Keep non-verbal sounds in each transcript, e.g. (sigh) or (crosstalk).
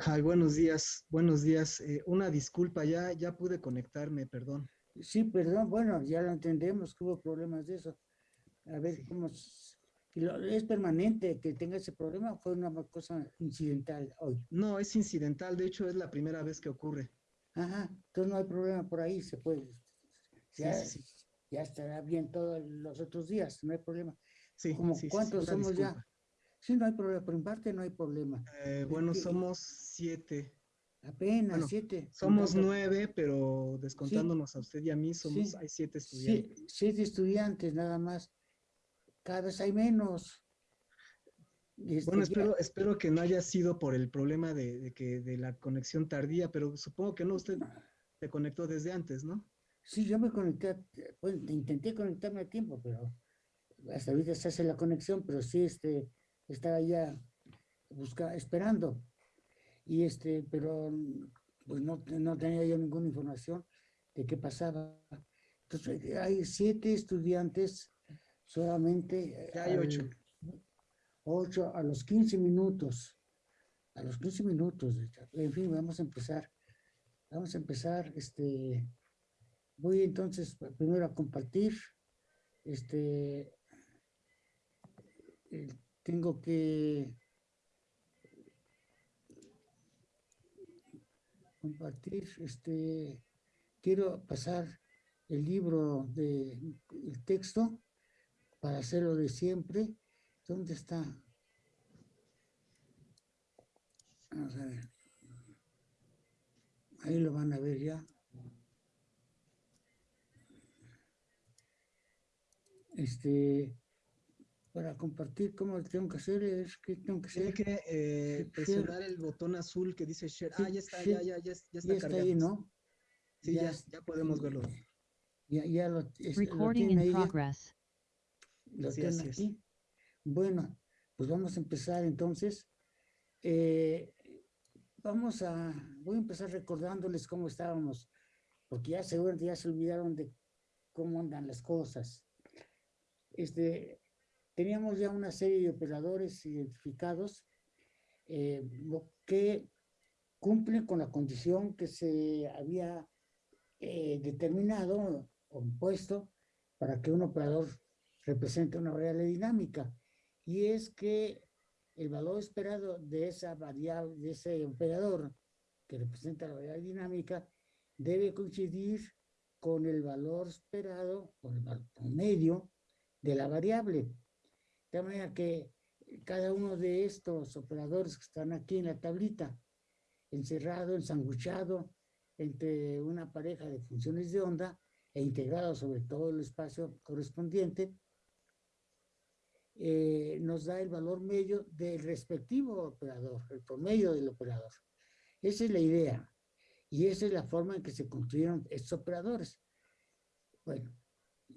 Ay, buenos días, buenos días. Eh, una disculpa, ya, ya pude conectarme, perdón. Sí, perdón, bueno, ya lo entendemos que hubo problemas de eso. A ver, ¿cómo es? ¿Es permanente que tenga ese problema o fue una cosa incidental hoy? No, es incidental, de hecho es la primera vez que ocurre. Ajá, entonces no hay problema por ahí, se puede. Ya, ya estará bien todos los otros días, no hay problema. Sí, Como, ¿Cuántos somos ya? Sí, no hay problema, por mi parte no hay problema. Eh, bueno, somos siete. Apenas siete. Somos nueve, pero descontándonos a usted y a mí, somos, hay siete estudiantes. siete estudiantes nada más. Cada vez hay menos. Este, bueno, espero, espero que no haya sido por el problema de, que de la conexión tardía, pero supongo que no, usted se conectó desde antes, ¿no? Sí, yo me conecté, bueno, intenté conectarme a tiempo, pero hasta ahorita se hace la conexión, pero sí, este, estaba ya busca, esperando. Y este, pero pues no, no tenía yo ninguna información de qué pasaba. Entonces, hay siete estudiantes solamente. Ya hay ocho. Ocho a los 15 minutos. A los 15 minutos. En fin, vamos a empezar. Vamos a empezar. Este, voy entonces primero a compartir. Este, tengo que compartir, este, quiero pasar el libro de el texto para hacerlo de siempre. ¿Dónde está? Vamos a ver. Ahí lo van a ver ya. Este, para compartir cómo tengo que hacer es que tengo que hacer. Tiene que eh, presionar el botón azul que dice share. ah, ya está, ya, ya, ya, ya está, ya está ahí, ¿no? Sí, ya, ya, podemos verlo. Ya, ya lo, es, Recording lo in progress. Lo sí, tienen aquí. Bueno, pues vamos a empezar entonces. Eh, vamos a, voy a empezar recordándoles cómo estábamos, porque ya seguramente ya se olvidaron de cómo andan las cosas. Este, teníamos ya una serie de operadores identificados eh, que cumplen con la condición que se había eh, determinado o impuesto para que un operador represente una variable dinámica. Y es que el valor esperado de esa variable, de ese operador que representa la variable dinámica, debe coincidir con el valor esperado, con el promedio de la variable. De manera que cada uno de estos operadores que están aquí en la tablita, encerrado, ensanguchado entre una pareja de funciones de onda e integrado sobre todo el espacio correspondiente, eh, nos da el valor medio del respectivo operador, el promedio del operador. Esa es la idea. Y esa es la forma en que se construyeron estos operadores. Bueno,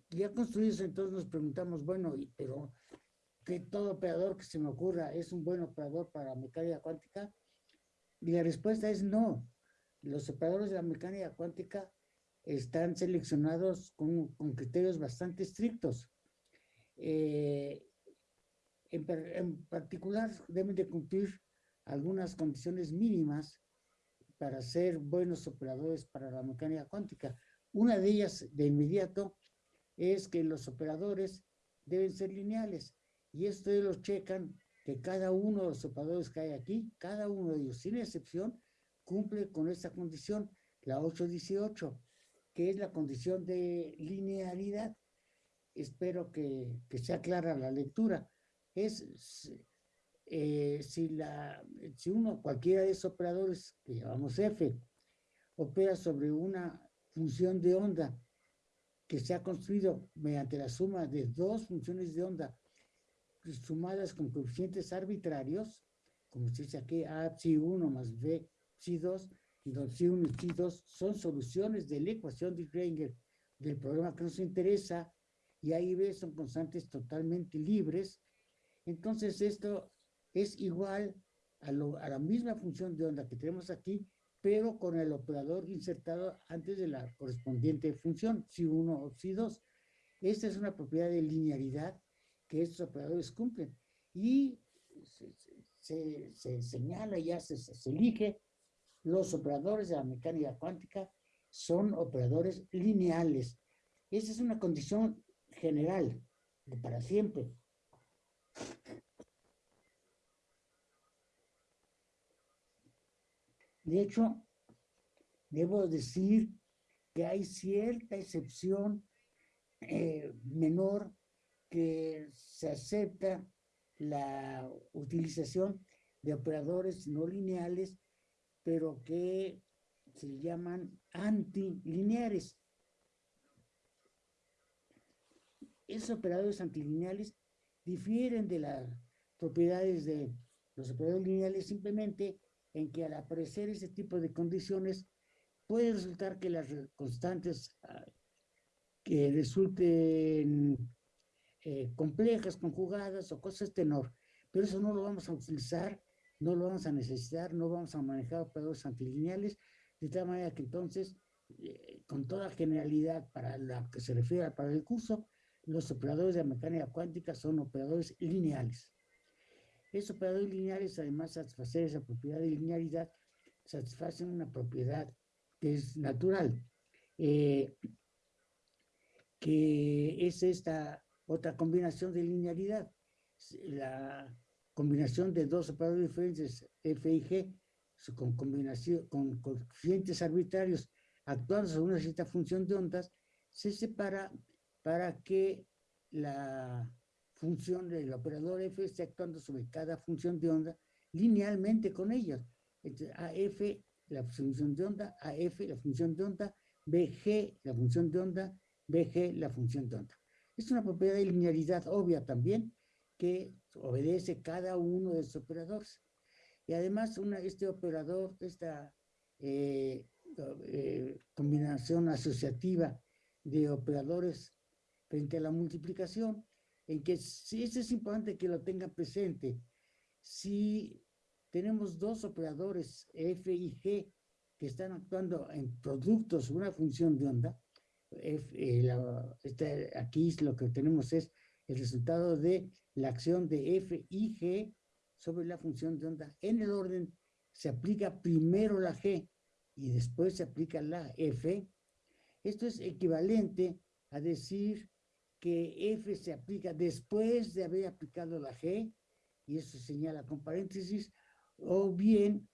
ya construidos entonces nos preguntamos, bueno, pero que todo operador que se me ocurra es un buen operador para mecánica cuántica? Y la respuesta es no. Los operadores de la mecánica cuántica están seleccionados con, con criterios bastante estrictos. Eh, en, en, particular, deben de cumplir algunas condiciones mínimas para ser buenos operadores para la mecánica cuántica. Una de ellas, de inmediato, es que los operadores deben ser lineales. Y esto lo checan que cada uno de los operadores que hay aquí, cada uno de ellos, sin excepción, cumple con esta condición, la 818, que es la condición de linealidad. Espero que, que sea clara la lectura. Es eh, si, la, si uno, cualquiera de esos operadores, que llamamos F, opera sobre una función de onda que se ha construido mediante la suma de dos funciones de onda sumadas con coeficientes arbitrarios, como se dice aquí, A psi 1 más B psi 2, y donde psi 1 y psi 2 son soluciones de la ecuación de Schrödinger del problema que nos interesa, y A y B son constantes totalmente libres, entonces esto es igual a, lo, a la misma función de onda que tenemos aquí, pero con el operador insertado antes de la correspondiente función, psi 1 o psi 2. Esta es una propiedad de linealidad que estos operadores cumplen. Y se, señala, ya se, elige, los operadores de la mecánica cuántica son operadores lineales. Esa es una condición general, de para siempre. De hecho, debo decir que hay cierta excepción eh, menor que se acepta la utilización de operadores no lineales, pero que se llaman antilineares. Esos operadores antilineales difieren de las propiedades de los operadores lineales simplemente en que al aparecer ese tipo de condiciones puede resultar que las constantes ah, que resulten eh, complejas, conjugadas o cosas tenor, pero eso no lo vamos a utilizar, no lo vamos a necesitar, no vamos a manejar operadores antilineales, de tal manera que entonces, eh, con toda generalidad para la que se refiere para el curso, los operadores de mecánica cuántica son operadores lineales. Esos operadores lineales, además de satisfacer esa propiedad de linealidad, satisfacen una propiedad que es natural, eh, que es esta otra combinación de linealidad. La combinación de dos operadores diferentes, F y G, con, combinación, con coeficientes arbitrarios actuando sobre una cierta función de ondas, se separa para que la función del operador F esté actuando sobre cada función de onda linealmente con ellos. Entonces, AF, la función de onda, AF, la función de onda, BG, la función de onda, BG, la función de onda. Es una propiedad de linealidad obvia también que obedece cada uno de esos operadores. Y además este operador, esta eh, eh, combinación asociativa de operadores frente a la multiplicación, en que si eso es importante que lo tenga presente. Si tenemos dos operadores F y G que están actuando en productos una función de onda, este, aquí lo que tenemos es el resultado de la acción de f y g sobre la función de onda. En el orden se aplica primero la g y después se aplica la f. Esto es equivalente a decir que f se aplica después de haber aplicado la g, y eso se señala con paréntesis, o bien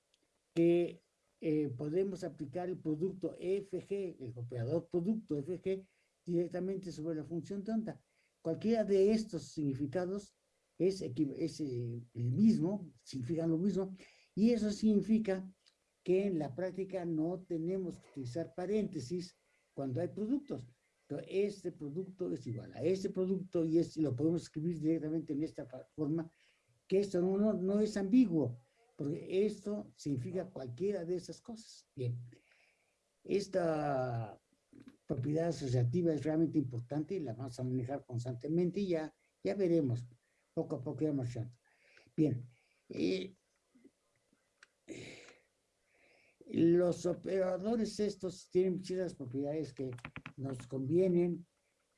que eh, podemos aplicar el producto FG, el operador producto FG, directamente sobre la función de onda. Cualquiera de estos significados es, es eh, el mismo, significan lo mismo, y eso significa que en la práctica no tenemos que utilizar paréntesis cuando hay productos. Pero este producto es igual a este producto y este, lo podemos escribir directamente en esta forma, que esto no, no es ambiguo porque esto significa cualquiera de esas cosas. Bien, esta propiedad asociativa es realmente importante y la vamos a manejar constantemente y ya, ya veremos, poco a poco ya marchando. Bien, eh, los operadores estos tienen muchas propiedades que nos convienen,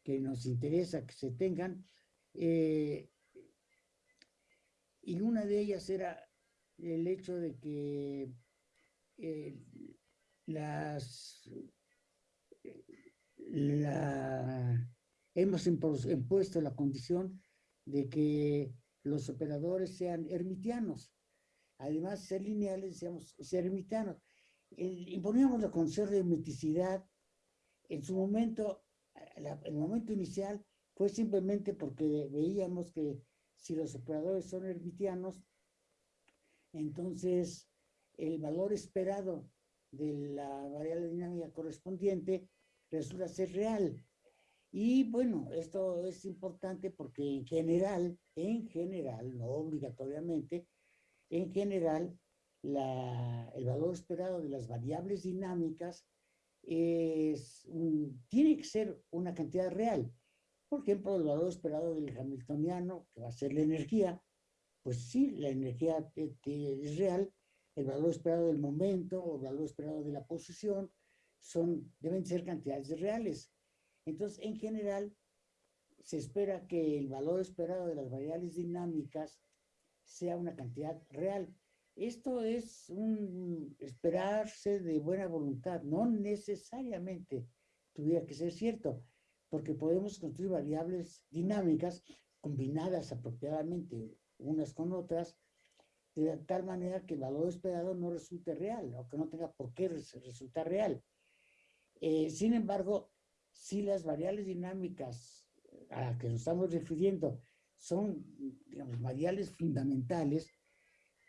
que nos interesa que se tengan, eh, y una de ellas era el hecho de que eh, las la, hemos impuesto la condición de que los operadores sean hermitianos. Además, ser lineales, decíamos, ser hermitianos. imponíamos la condición de hermeticidad. En su momento, el momento inicial fue simplemente porque veíamos que si los operadores son hermitianos, entonces el valor esperado de la variable dinámica correspondiente resulta ser real. Y bueno, esto es importante porque en general, en general, no obligatoriamente, en general, el valor esperado de las variables dinámicas es tiene que ser una cantidad real. Por ejemplo, el valor esperado del hamiltoniano, que va a ser la energía, pues sí, la energía es real, el valor esperado del momento o el valor esperado de la posición son, deben ser cantidades reales. Entonces, en general, se espera que el valor esperado de las variables dinámicas sea una cantidad real. Esto es un esperarse de buena voluntad, no necesariamente tuviera que ser cierto, porque podemos construir variables dinámicas combinadas apropiadamente unas con otras, de tal manera que el valor esperado no resulte real o que no tenga por qué resultar real. Eh, sin embargo, si las variables dinámicas a las que nos estamos refiriendo son, digamos, variables fundamentales,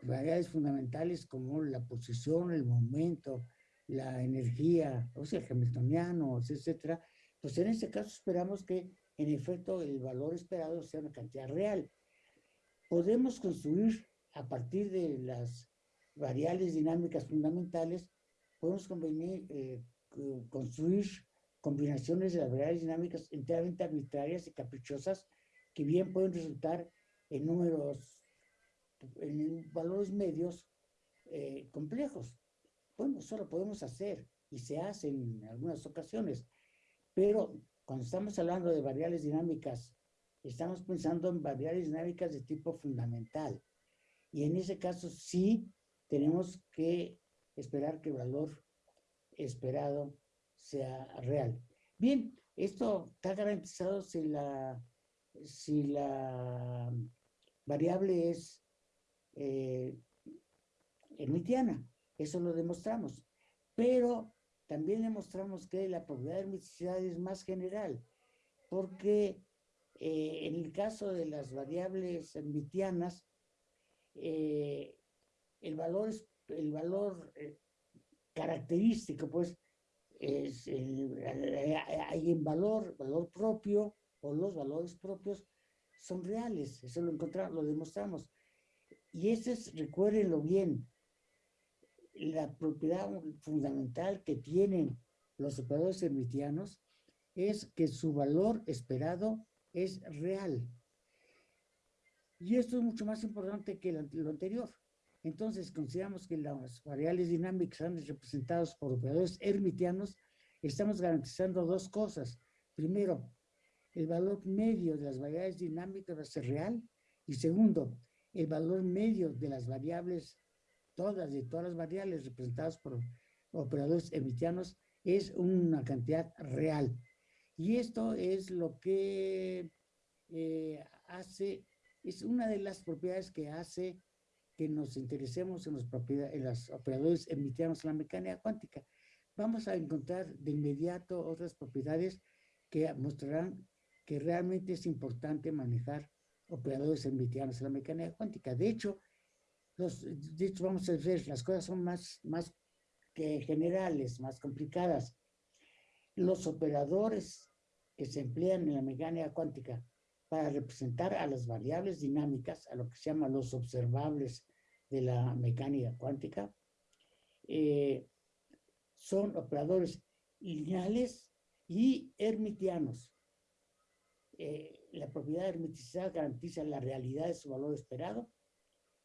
variables fundamentales como la posición, el momento, la energía, o sea, el hamiltoniano, etcétera, pues en este caso esperamos que en efecto el valor esperado sea una cantidad real. Podemos construir a partir de las variables dinámicas fundamentales, podemos eh, construir combinaciones de las variables dinámicas enteramente arbitrarias y caprichosas que bien pueden resultar en números, en valores medios eh, complejos. Bueno, eso lo podemos hacer y se hace en algunas ocasiones, pero cuando estamos hablando de variables dinámicas, estamos pensando en variables dinámicas de tipo fundamental. Y en ese caso sí tenemos que esperar que el valor esperado sea real. Bien, esto está garantizado si la, si la variable es eh, hermitiana. Eso lo demostramos. Pero también demostramos que la probabilidad de hermeticidad es más general, porque eh, en el caso de las variables hermitianas, eh, el valor, el valor característico, pues, es hay en valor, valor propio, o los valores propios son reales, eso lo encontramos, lo demostramos. Y ese es, recuérdenlo bien, la propiedad fundamental que tienen los operadores hermitianos es que su valor esperado es real. Y esto es mucho más importante que lo anterior. Entonces, consideramos que las variables dinámicas son representadas por operadores hermitianos, estamos garantizando dos cosas. Primero, el valor medio de las variables dinámicas va a ser real. Y segundo, el valor medio de las variables, todas, de todas las variables representadas por operadores hermitianos, es una cantidad real. Y esto es lo que eh, hace, es una de las propiedades que hace que nos interesemos en, los en los operadores emitianos en la mecánica cuántica. Vamos a encontrar de inmediato otras propiedades que mostrarán que realmente es importante manejar operadores emitianos en la mecánica cuántica. De hecho, los, de hecho, vamos a ver, las cosas son más, más que generales, más complicadas. Los operadores que se emplean en la mecánica cuántica para representar a las variables dinámicas, a lo que se llama los observables de la mecánica cuántica, eh, son operadores lineales y hermitianos. Eh, la propiedad hermeticidad garantiza la realidad de su valor esperado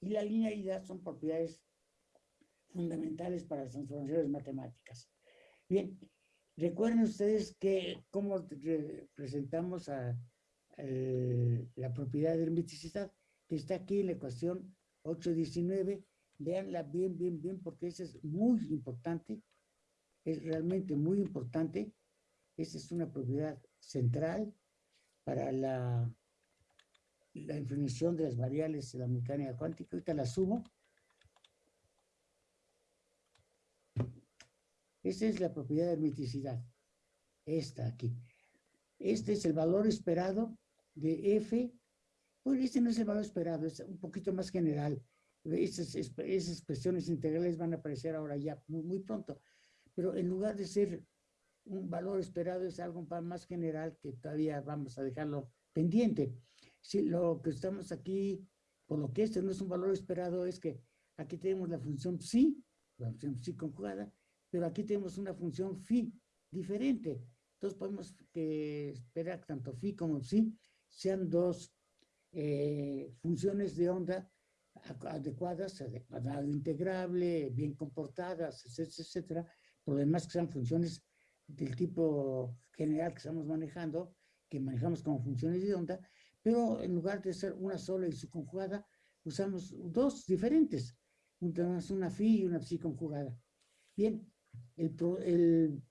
y la linealidad son propiedades fundamentales para las transformaciones matemáticas. Bien, recuerden ustedes que cómo presentamos a, la propiedad de hermeticidad, que está aquí en la ecuación 819, véanla bien, bien, bien, porque eso es muy importante, es realmente muy importante. Esa es una propiedad central para la, la definición de las variables de la mecánica cuántica. Ahorita la subo. Esa es la propiedad de hermeticidad. Esta aquí. Este es el valor esperado de F bueno, este no es el valor esperado, es un poquito más general. Esas, expresiones integrales van a aparecer ahora ya muy, pronto. Pero en lugar de ser un valor esperado, es algo más general que todavía vamos a dejarlo pendiente. Si lo que estamos aquí, por lo que este no es un valor esperado, es que aquí tenemos la función psi, la función psi conjugada, pero aquí tenemos una función phi diferente. Entonces podemos que esperar que tanto phi como psi sean dos eh, funciones de onda adecuadas, de cuadrado integrable, bien comportadas, etcétera, etcétera, problemas que sean funciones del tipo general que estamos manejando, que manejamos como funciones de onda, pero en lugar de ser una sola y su conjugada, usamos dos diferentes, una fi y una psi conjugada. Bien, el,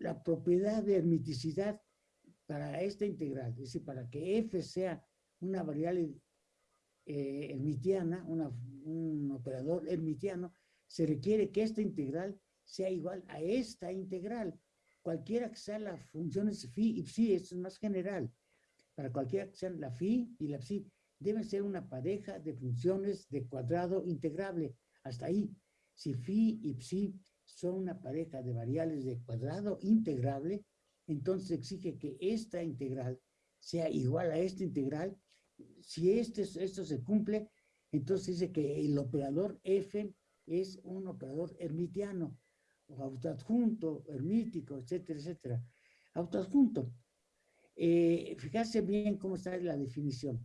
la propiedad de hermiticidad para esta integral, es decir, para que f sea una variable eh, hermitiana, un operador hermitiano, se requiere que esta integral sea igual a esta integral. Cualquiera que sean las funciones phi y psi, esto es más general. Para cualquiera que sean la phi y la psi, deben ser una pareja de funciones de cuadrado integrable. Hasta ahí. Si phi y psi son una pareja de variables de cuadrado integrable, entonces exige que esta integral sea igual a esta integral. Si este, esto se cumple, entonces dice que el operador f es un operador hermitiano, o autoadjunto, hermítico, etcétera, etcétera. Autoadjunto. Eh, fíjate bien cómo está la definición.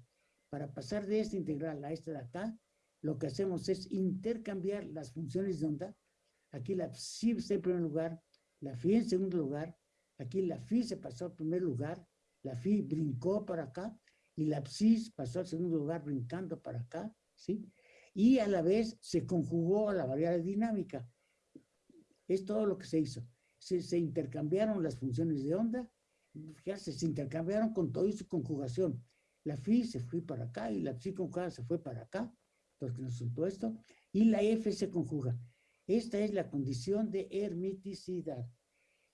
Para pasar de esta integral a esta de acá, lo que hacemos es intercambiar las funciones de onda. Aquí la psi está en primer lugar, la phi en segundo lugar, aquí la phi se pasó al primer lugar, la phi brincó para acá, y la psi pasó al segundo lugar brincando para acá, ¿sí? Y a la vez se conjugó a la variable dinámica. Es todo lo que se hizo. Se, intercambiaron las funciones de onda, ya se, intercambiaron con todo y su conjugación. La phi se fue para acá y la psi conjugada se fue para acá, porque nos resultó esto, y la f se conjuga. Esta es la condición de hermiticidad.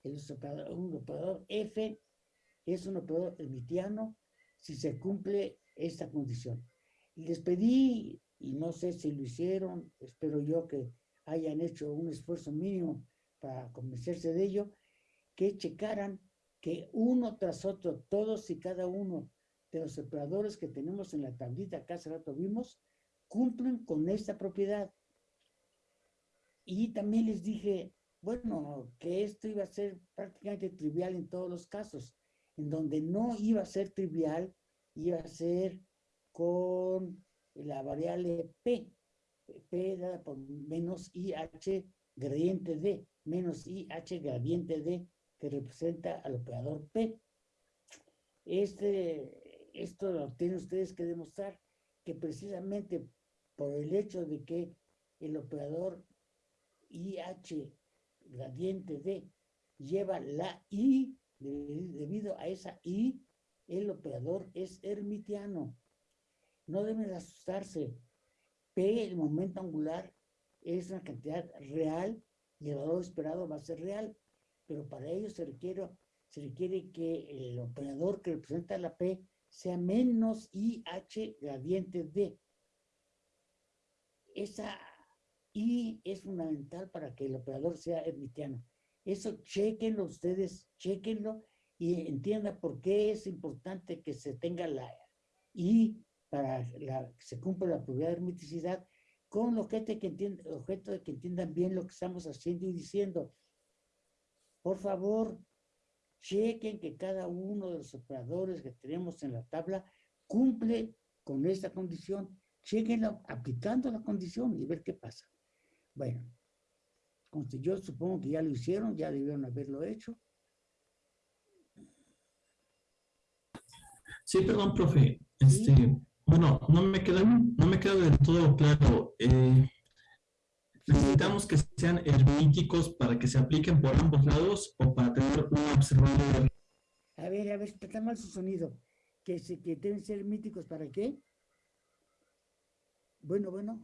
El operador, un operador f es un operador hermitiano si se cumple esta condición. Les pedí, y no sé si lo hicieron, espero yo que hayan hecho un esfuerzo mínimo para convencerse de ello, que checaran que uno tras otro, todos y cada uno de los operadores que tenemos en la tablita que hace rato vimos, cumplen con esta propiedad. Y también les dije, bueno, que esto iba a ser prácticamente trivial en todos los casos. En donde no iba a ser trivial, iba a ser con la variable P. P dada por menos IH gradiente D, menos IH gradiente D, que representa al operador P. Este, esto lo tienen ustedes que demostrar que precisamente por el hecho de que el operador IH gradiente D lleva la I, debido a esa I, el operador es hermitiano. No deben asustarse. P, el momento angular, es una cantidad real y el valor esperado va a ser real, pero para ello se requiere, se requiere que el operador que representa la P sea menos IH gradiente D. Esa I es fundamental para que el operador sea hermitiano. Eso chequenlo ustedes, chequenlo y entiendan por qué es importante que se tenga la I para que se cumpla la propiedad de hermeticidad con lo que, que objeto de que entiendan bien lo que estamos haciendo y diciendo. Por favor, chequen que cada uno de los operadores que tenemos en la tabla cumple con esta condición. Chequenlo aplicando la condición y ver qué pasa. Bueno, yo supongo que ya lo hicieron, ya debieron haberlo hecho. Sí, perdón, profe. Este, Bueno, no me queda, no me queda del todo claro. Eh, ¿Necesitamos que sean hermíticos para que se apliquen por ambos lados o para tener un observador? A ver, a ver, está mal su sonido. ¿Que, se, que deben ser hermíticos para qué? Bueno, bueno.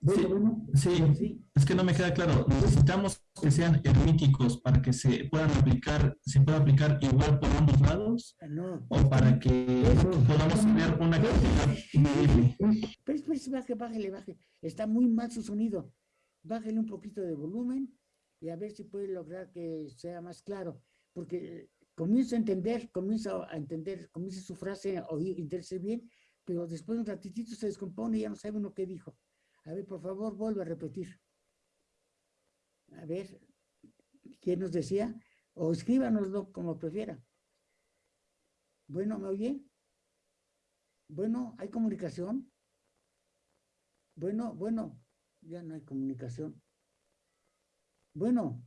Bueno, sí, Sí, es que no me queda claro. Necesitamos que sean hermíticos para que se puedan aplicar, se pueda aplicar igual por ambos lados. Ah, no. O para que podamos tener una cantidad medible. Pero, baje, bájale, baje. Está muy mal su sonido. Bájale un poquito de volumen y a ver si puede lograr que sea más claro. Porque comienzo a entender, comienzo a entender, comienza su frase a oír, entenderse bien, pero después de un ratitito se descompone y ya no sabe uno qué dijo. A ver, por favor, vuelve a repetir. A ver, ¿quién nos decía? O escríbanoslo como prefiera. Bueno, ¿me oye? Bueno, ¿hay comunicación? Bueno, bueno, ya no hay comunicación. Bueno,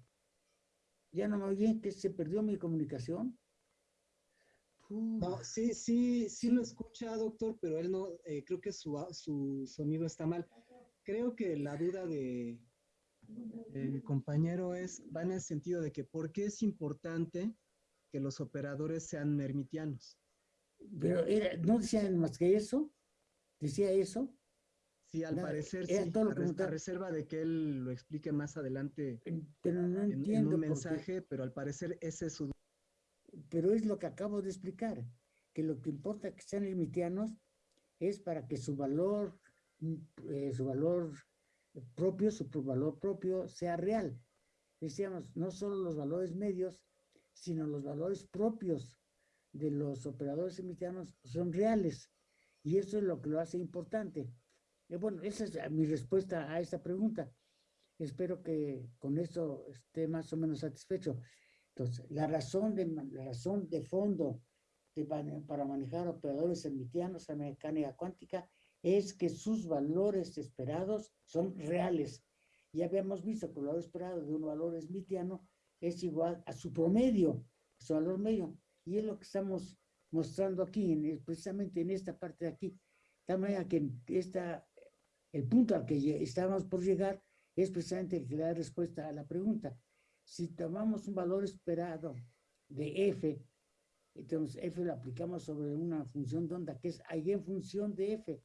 ya no me oye, que se perdió mi comunicación. No, sí, sí, sí lo escucha, doctor, pero él no, eh, creo que su, su sonido está mal. Creo que la duda de el compañero es, va en el sentido de que ¿por qué es importante que los operadores sean mermitianos? Pero era, no decían más que eso, decía eso. Sí, al parecer sí, todo a, reserva de que él lo explique más adelante pero no entiendo en un mensaje, pero al parecer ese es su pero es lo que acabo de explicar, que lo que importa que sean limitianos es para que su valor, mm, eh, su valor propio, su valor propio sea real. Decíamos, no solo los valores medios, sino los valores propios de los operadores limitianos son reales. Y eso es lo que lo hace importante. Y bueno, esa es mi respuesta a esta pregunta. Espero que con esto esté más o menos satisfecho. Entonces, la razón de, la razón de fondo de, para manejar operadores hermitianos a mecánica cuántica es que sus valores esperados son reales. Ya habíamos visto que el valor esperado de un valor hermitiano es igual a su promedio, su valor medio. Y es lo que estamos mostrando aquí, en, precisamente en esta parte de aquí. De manera que esta, el punto al que estábamos por llegar es precisamente el que da respuesta a la pregunta si tomamos un valor esperado de f, entonces f lo aplicamos sobre una función de onda que es función de f,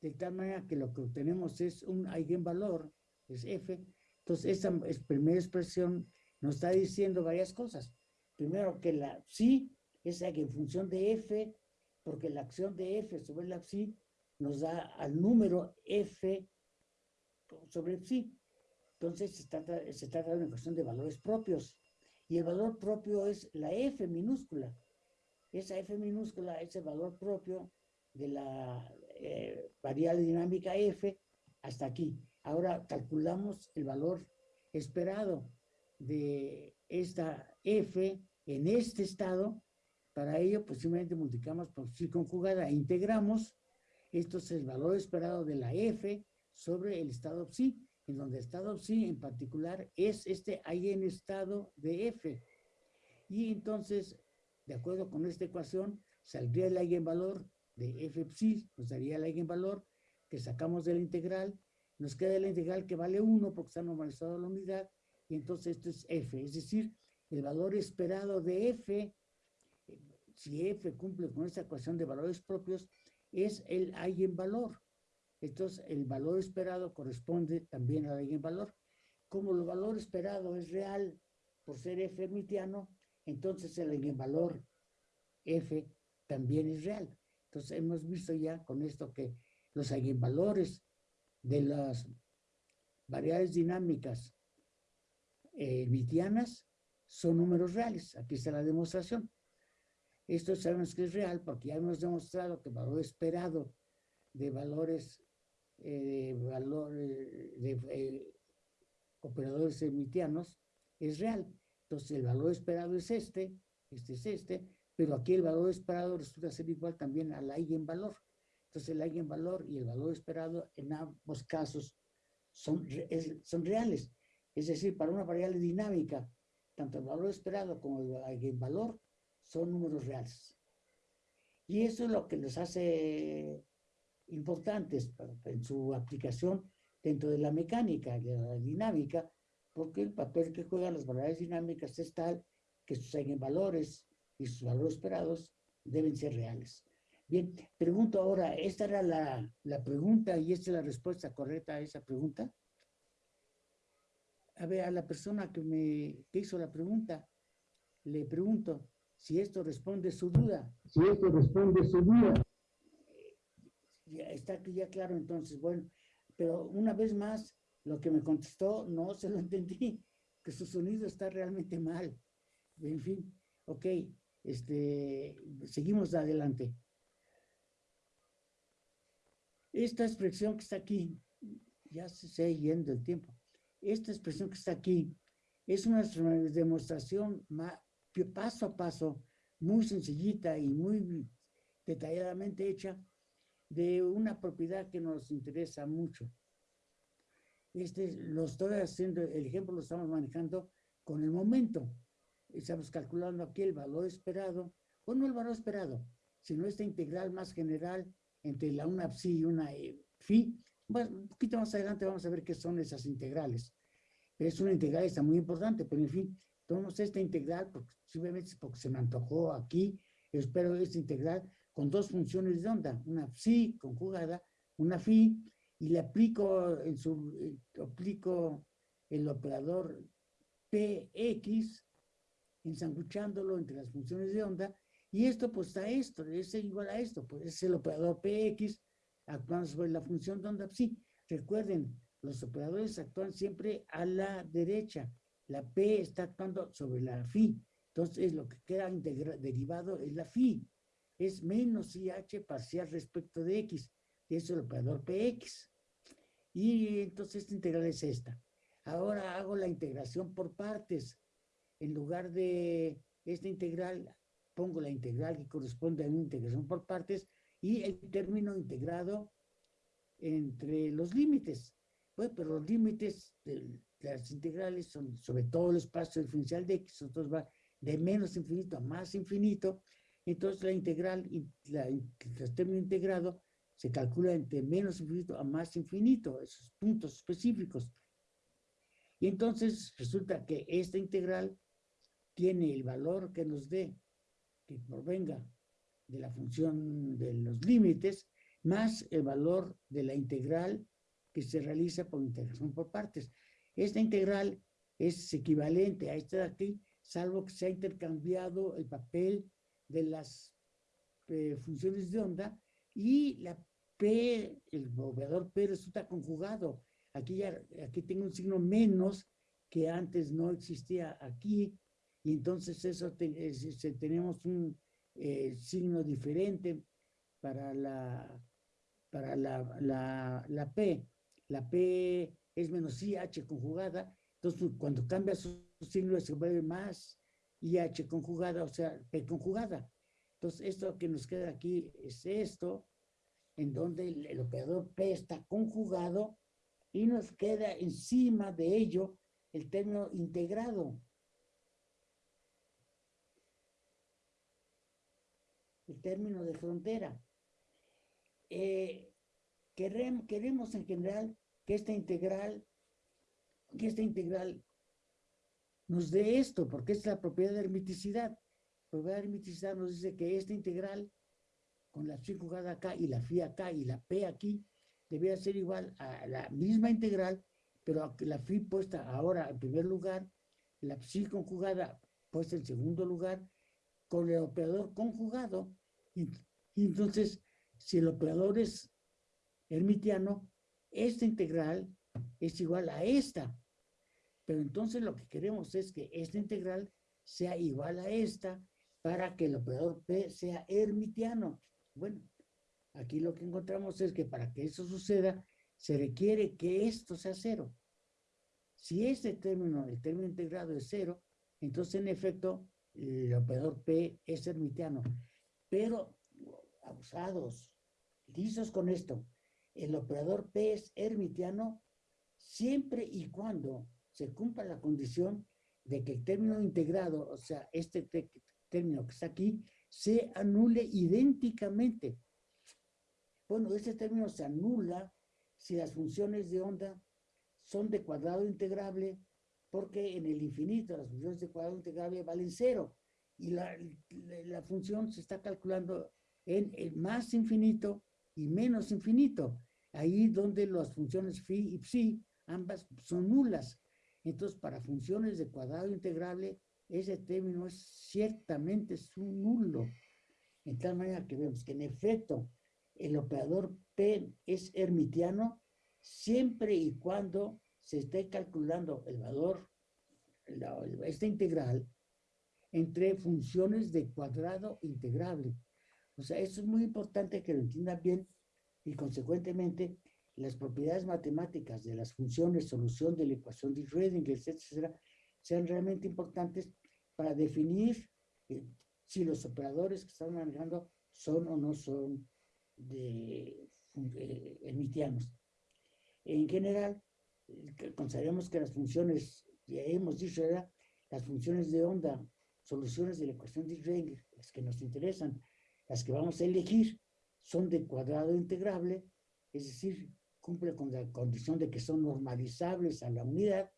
de tal manera que lo que obtenemos es un eigenvalor, es f. Entonces, esa primera expresión nos está diciendo varias cosas. Primero, que la psi es función de f, porque la acción de f sobre la psi nos da al número f sobre psi. Entonces se trata, se trata de una cuestión de valores propios. Y el valor propio es la F minúscula. Esa F minúscula es el valor propio de la eh, variable dinámica F hasta aquí. Ahora calculamos el valor esperado de esta F en este estado. Para ello, pues simplemente multiplicamos por psi conjugada e integramos. Esto es el valor esperado de la F sobre el estado psi en donde estado psi en particular es este estado de f. Y entonces, de acuerdo con esta ecuación, saldría el eigenvalor de f psi, nos daría el eigenvalor que sacamos de la integral, nos queda la integral que vale 1 porque está normalizado la unidad, y entonces esto es f, es decir, el valor esperado de f, si f cumple con esta ecuación de valores propios, es el eigenvalor. Entonces, el valor esperado corresponde también al eigenvalor. Como el valor esperado es real por ser f hermitiano, entonces el eigenvalor f también es real. Entonces, hemos visto ya con esto que los eigenvalores de las variables dinámicas hermitianas son números reales. Aquí está la demostración. Esto sabemos que es real porque ya hemos demostrado que el valor esperado de valores eh, valor de eh, operadores emitianos es real. Entonces el valor esperado es este, este es este, pero aquí el valor esperado resulta ser igual también al eigenvalor. Entonces el eigenvalor y el valor esperado en ambos casos son, son reales. Es decir, para una variable dinámica, tanto el valor esperado como el eigenvalor son números reales. Y eso es lo que los hace importantes en su aplicación dentro de la mecánica, de la dinámica, porque el papel que juegan las variables dinámicas es tal que sus eigenvalores y sus valores esperados deben ser reales. Bien, pregunto ahora, ¿esta era la, la pregunta y esta es la respuesta correcta a esa pregunta? A ver, a la persona que me que hizo la pregunta, le pregunto si esto responde su duda. Si esto responde su duda está ya claro entonces, bueno, pero una vez más, lo que me contestó no se lo entendí, (laughs) que su sonido está realmente mal. En fin, ok, este, seguimos adelante. Esta expresión que está aquí, ya se está yendo el tiempo, esta expresión que está aquí es una demostración paso a paso, muy sencillita y muy detalladamente hecha de una propiedad que nos interesa mucho. Este, lo estoy haciendo, el ejemplo lo estamos manejando con el momento. Estamos calculando aquí el valor esperado o no el valor esperado, sino esta integral más general entre la una psi y una eh, phi. Bueno, un poquito más adelante vamos a ver qué son esas integrales. Es una integral, está muy importante, pero en fin, tomamos esta integral, porque, simplemente porque se me antojó aquí, espero esta integral con dos funciones de onda, una psi conjugada, una phi, y le aplico, su, eh, aplico el operador px, ensanguchándolo entre las funciones de onda, y esto pues a esto, es igual a esto, pues es el operador px actuando sobre la función de onda psi. Recuerden, los operadores actúan siempre a la derecha, la p está actuando sobre la phi, entonces lo que queda derivado es la phi, es menos IH parcial respecto de x, es el operador px. Y entonces esta integral es esta. Ahora hago la integración por partes. En lugar de esta integral, pongo la integral que corresponde a una integración por partes y el término integrado entre los límites. Pues, pero los límites de las integrales son sobre todo el espacio diferencial de x, entonces va de menos infinito a más infinito, entonces la integral, la, el término integrado se calcula entre menos infinito a más infinito, esos puntos específicos. Y entonces resulta que esta integral tiene el valor que nos dé, que provenga de la función de los límites, más el valor de la integral que se realiza por integración por partes. Esta integral es equivalente a esta de aquí, salvo que se ha intercambiado el papel de las eh, funciones de onda y la P, el operador P resulta conjugado. Aquí, ya, aquí tengo un signo menos que antes no existía aquí y entonces eso tenemos un eh, signo diferente para la, para la, la, la, P. La P es menos IH conjugada, entonces cuando cambia su signo se vuelve más IH conjugada, o sea, P conjugada. Entonces, esto que nos queda aquí es esto, en donde el, operador P está conjugado y nos queda encima de ello el término integrado. El término de frontera. Eh, queremos, queremos en general que esta integral, que esta integral nos dé esto, porque es la propiedad de hermiticidad. La propiedad de hermiticidad nos dice que esta integral, con la psi jugada acá y la phi acá y la p aquí, debería ser igual a la misma integral, pero la phi puesta ahora en primer lugar, la psi conjugada puesta en segundo lugar, con el operador conjugado. Entonces, si el operador es hermitiano, esta integral es igual a esta. Pero entonces lo que queremos es que esta integral sea igual a esta para que el operador P sea hermitiano. Bueno, aquí lo que encontramos es que para que eso suceda, se requiere que esto sea cero. Si este término, el término integrado es cero, entonces en efecto el operador P es hermitiano. Pero, abusados, lisos con esto, el operador P es hermitiano siempre y cuando se cumpla la condición de que el término integrado, o sea, este término que está aquí, se anule idénticamente. Bueno, este término se anula si las funciones de onda son de cuadrado integrable, porque en el infinito las funciones de cuadrado integrable valen cero, y la, la función se está calculando en el más infinito y menos infinito, ahí donde las funciones phi y psi, ambas son nulas. Entonces, para funciones de cuadrado integrable, ese término es ciertamente su nulo. En tal manera que vemos que en efecto el operador P es hermitiano siempre y cuando se esté calculando el valor, esta integral, entre funciones de cuadrado integrable. O sea, eso es muy importante que lo entiendan bien y consecuentemente las propiedades matemáticas de las funciones, solución de la ecuación de Schrödinger, etcétera, sean realmente importantes para definir eh, si los operadores que están manejando son o no son de, de hermitianos. En general, consideramos que las funciones, ya hemos dicho, las funciones de onda soluciones de la ecuación de Schrödinger, las que nos interesan, las que vamos a elegir, son de cuadrado integrable, es decir, cumple con la condición de que son normalizables a la unidad,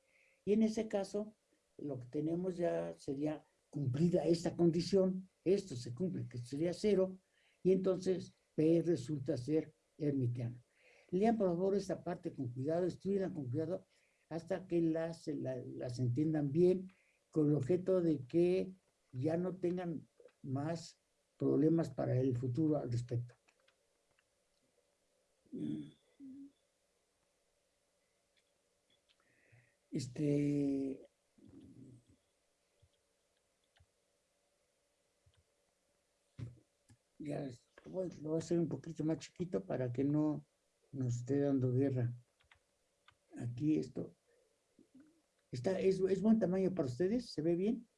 y en ese caso, lo que tenemos ya sería cumplida esta condición, esto se cumple, que sería cero, y entonces P resulta ser hermitiano. Lean por favor esta parte con cuidado, estudian con cuidado, hasta que las, las entiendan bien, con el objeto de que ya no tengan más problemas para el futuro al respecto. Este, ya lo voy a hacer un poquito más chiquito para que no nos esté dando guerra. Aquí esto. Está, es, es buen tamaño para ustedes, ¿se ve bien?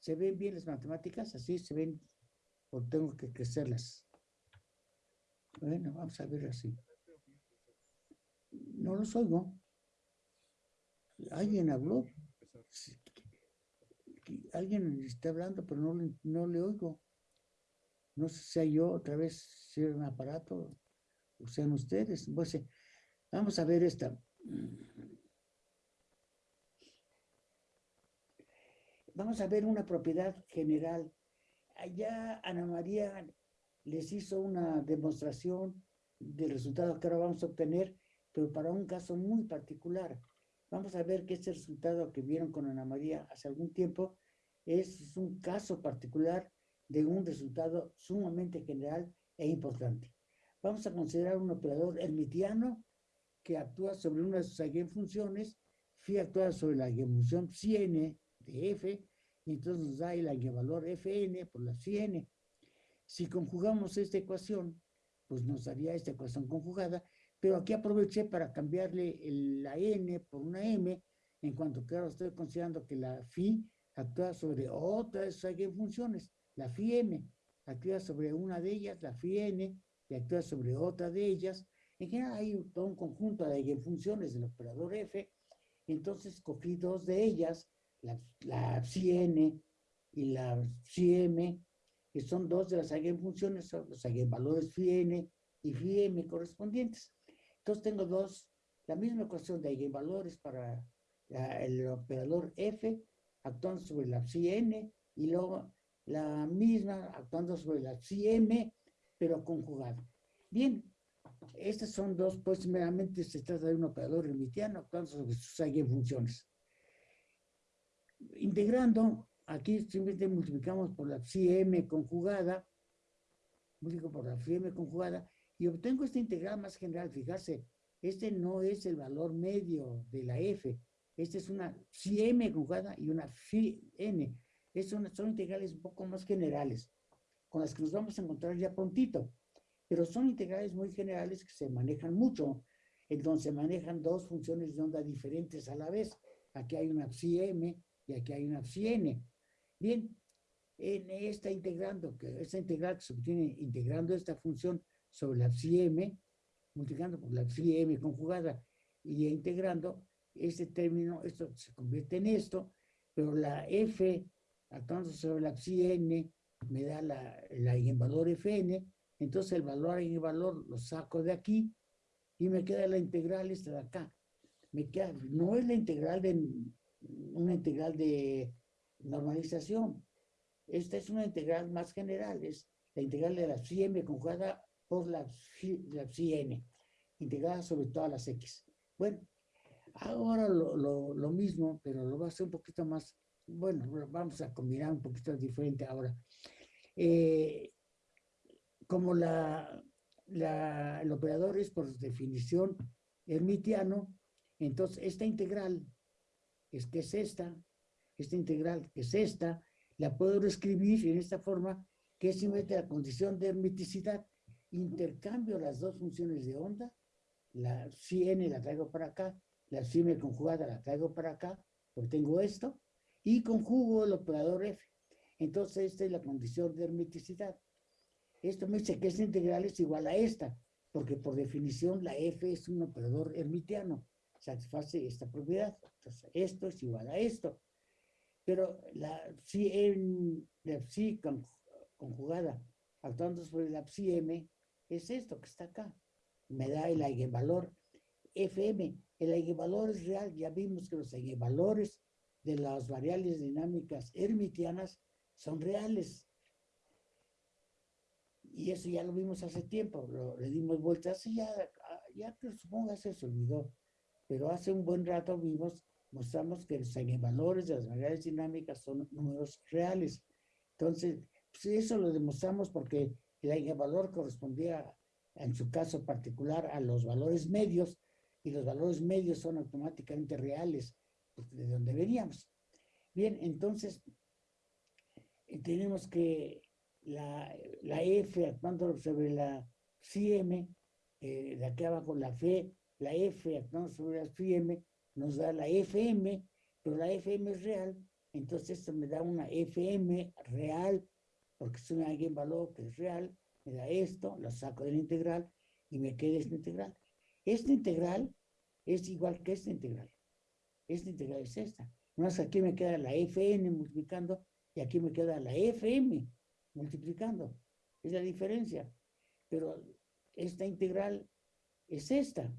¿Se ven bien las matemáticas? Así se ven, o tengo que crecerlas. Bueno, vamos a ver así. No los oigo. Alguien habló. Alguien está hablando, pero no, no le oigo. No sé si sea yo otra vez, si un aparato, o sean ustedes. Pues, vamos a ver esta. Vamos a ver una propiedad general. Allá Ana María les hizo una demostración del resultado que ahora vamos a obtener, pero para un caso muy particular. Vamos a ver que este resultado que vieron con Ana María hace algún tiempo es un caso particular de un resultado sumamente general e importante. Vamos a considerar un operador hermitiano que actúa sobre una de sus eigenfunciones, phi actúa sobre la eigenfunción psi n de f, y entonces nos da el eigenvalor fn por la psi n. Si conjugamos esta ecuación, pues nos daría esta ecuación conjugada, pero aquí aproveché para cambiarle la n por una m, en cuanto que ahora estoy considerando que la phi actúa sobre otra de sus eigenfunciones, la phi m, actúa sobre una de ellas, la phi n, y actúa sobre otra de ellas. En general hay todo un conjunto de eigenfunciones del operador f, entonces cogí dos de ellas, la, la psi n y la psi m, que son dos de las eigenfunciones, son los eigenvalores phi n y phi m correspondientes. Entonces tengo dos, la misma ecuación de eigenvalores para el operador f actuando sobre la psi n y luego la misma actuando sobre la psi m, pero conjugada. Bien, estas son dos, pues meramente se trata de un operador hermitiano actuando sobre sus eigenfunciones. Integrando Aquí simplemente multiplicamos por la psi m conjugada, multiplico por la psi m conjugada, y obtengo esta integral más general. Fijarse, este no es el valor medio de la f, este es una psi m conjugada y una phi n. Estas son, integrales un poco más generales, con las que nos vamos a encontrar ya prontito. Pero son integrales muy generales que se manejan mucho. Entonces manejan dos funciones de onda diferentes a la vez. Aquí hay una psi y aquí hay una psi n. Bien, en esta integrando, que esta integral que se obtiene integrando esta función sobre la psi m, multiplicando por la psi m conjugada y integrando este término, esto se convierte en esto, pero la f actuando sobre la psi n me da la, el valor fn, entonces el valor valor lo saco de aquí y me queda la integral esta de acá. Me queda, no es la integral de, una integral de normalización. Esta es una integral más general, es la integral de la psi m conjugada por la psi, n, integrada sobre todas las x. Bueno, ahora lo, mismo, pero lo va a hacer un poquito más, bueno, vamos a combinar un poquito diferente ahora. Eh, como la, la, el operador es por definición hermitiano, entonces esta integral es que es esta, esta integral, que es esta, la puedo reescribir en esta forma, que es simplemente la condición de hermeticidad. Intercambio las dos funciones de onda, la psi n la traigo para acá, la psi m conjugada la traigo para acá, obtengo esto, y conjugo el operador f. Entonces, esta es la condición de hermeticidad. Esto me dice que esta integral es igual a esta, porque por definición la f es un operador hermitiano, satisface esta propiedad. Entonces, esto es igual a esto. Pero la psi, en, la psi conjugada actuando sobre la psi es esto que está acá. Me da el eigenvalor fm. El eigenvalor es real. Ya vimos que los eigenvalores de las variables dinámicas hermitianas son reales. Y eso ya lo vimos hace tiempo, lo, le dimos vueltas y ya, ya que supongo se olvidó. Pero hace un buen rato vimos, mostramos que los eigenvalores de las variables dinámicas son números reales. Entonces, pues eso lo demostramos porque el eigenvalor correspondía, en su caso particular, a los valores medios, y los valores medios son automáticamente reales, pues, de donde veníamos. Bien, entonces, eh, tenemos que la, la F actuando sobre la CM, eh, de aquí abajo la F, la F actuando sobre la CM, nos da la FM, pero la FM es real, entonces esto me da una FM real, porque es un valor que es real, me da esto, lo saco de la integral y me queda esta integral. Esta integral es igual que esta integral. Esta integral es esta. Más aquí me queda la Fn multiplicando y aquí me queda la Fm multiplicando. Es la diferencia. Pero esta integral es esta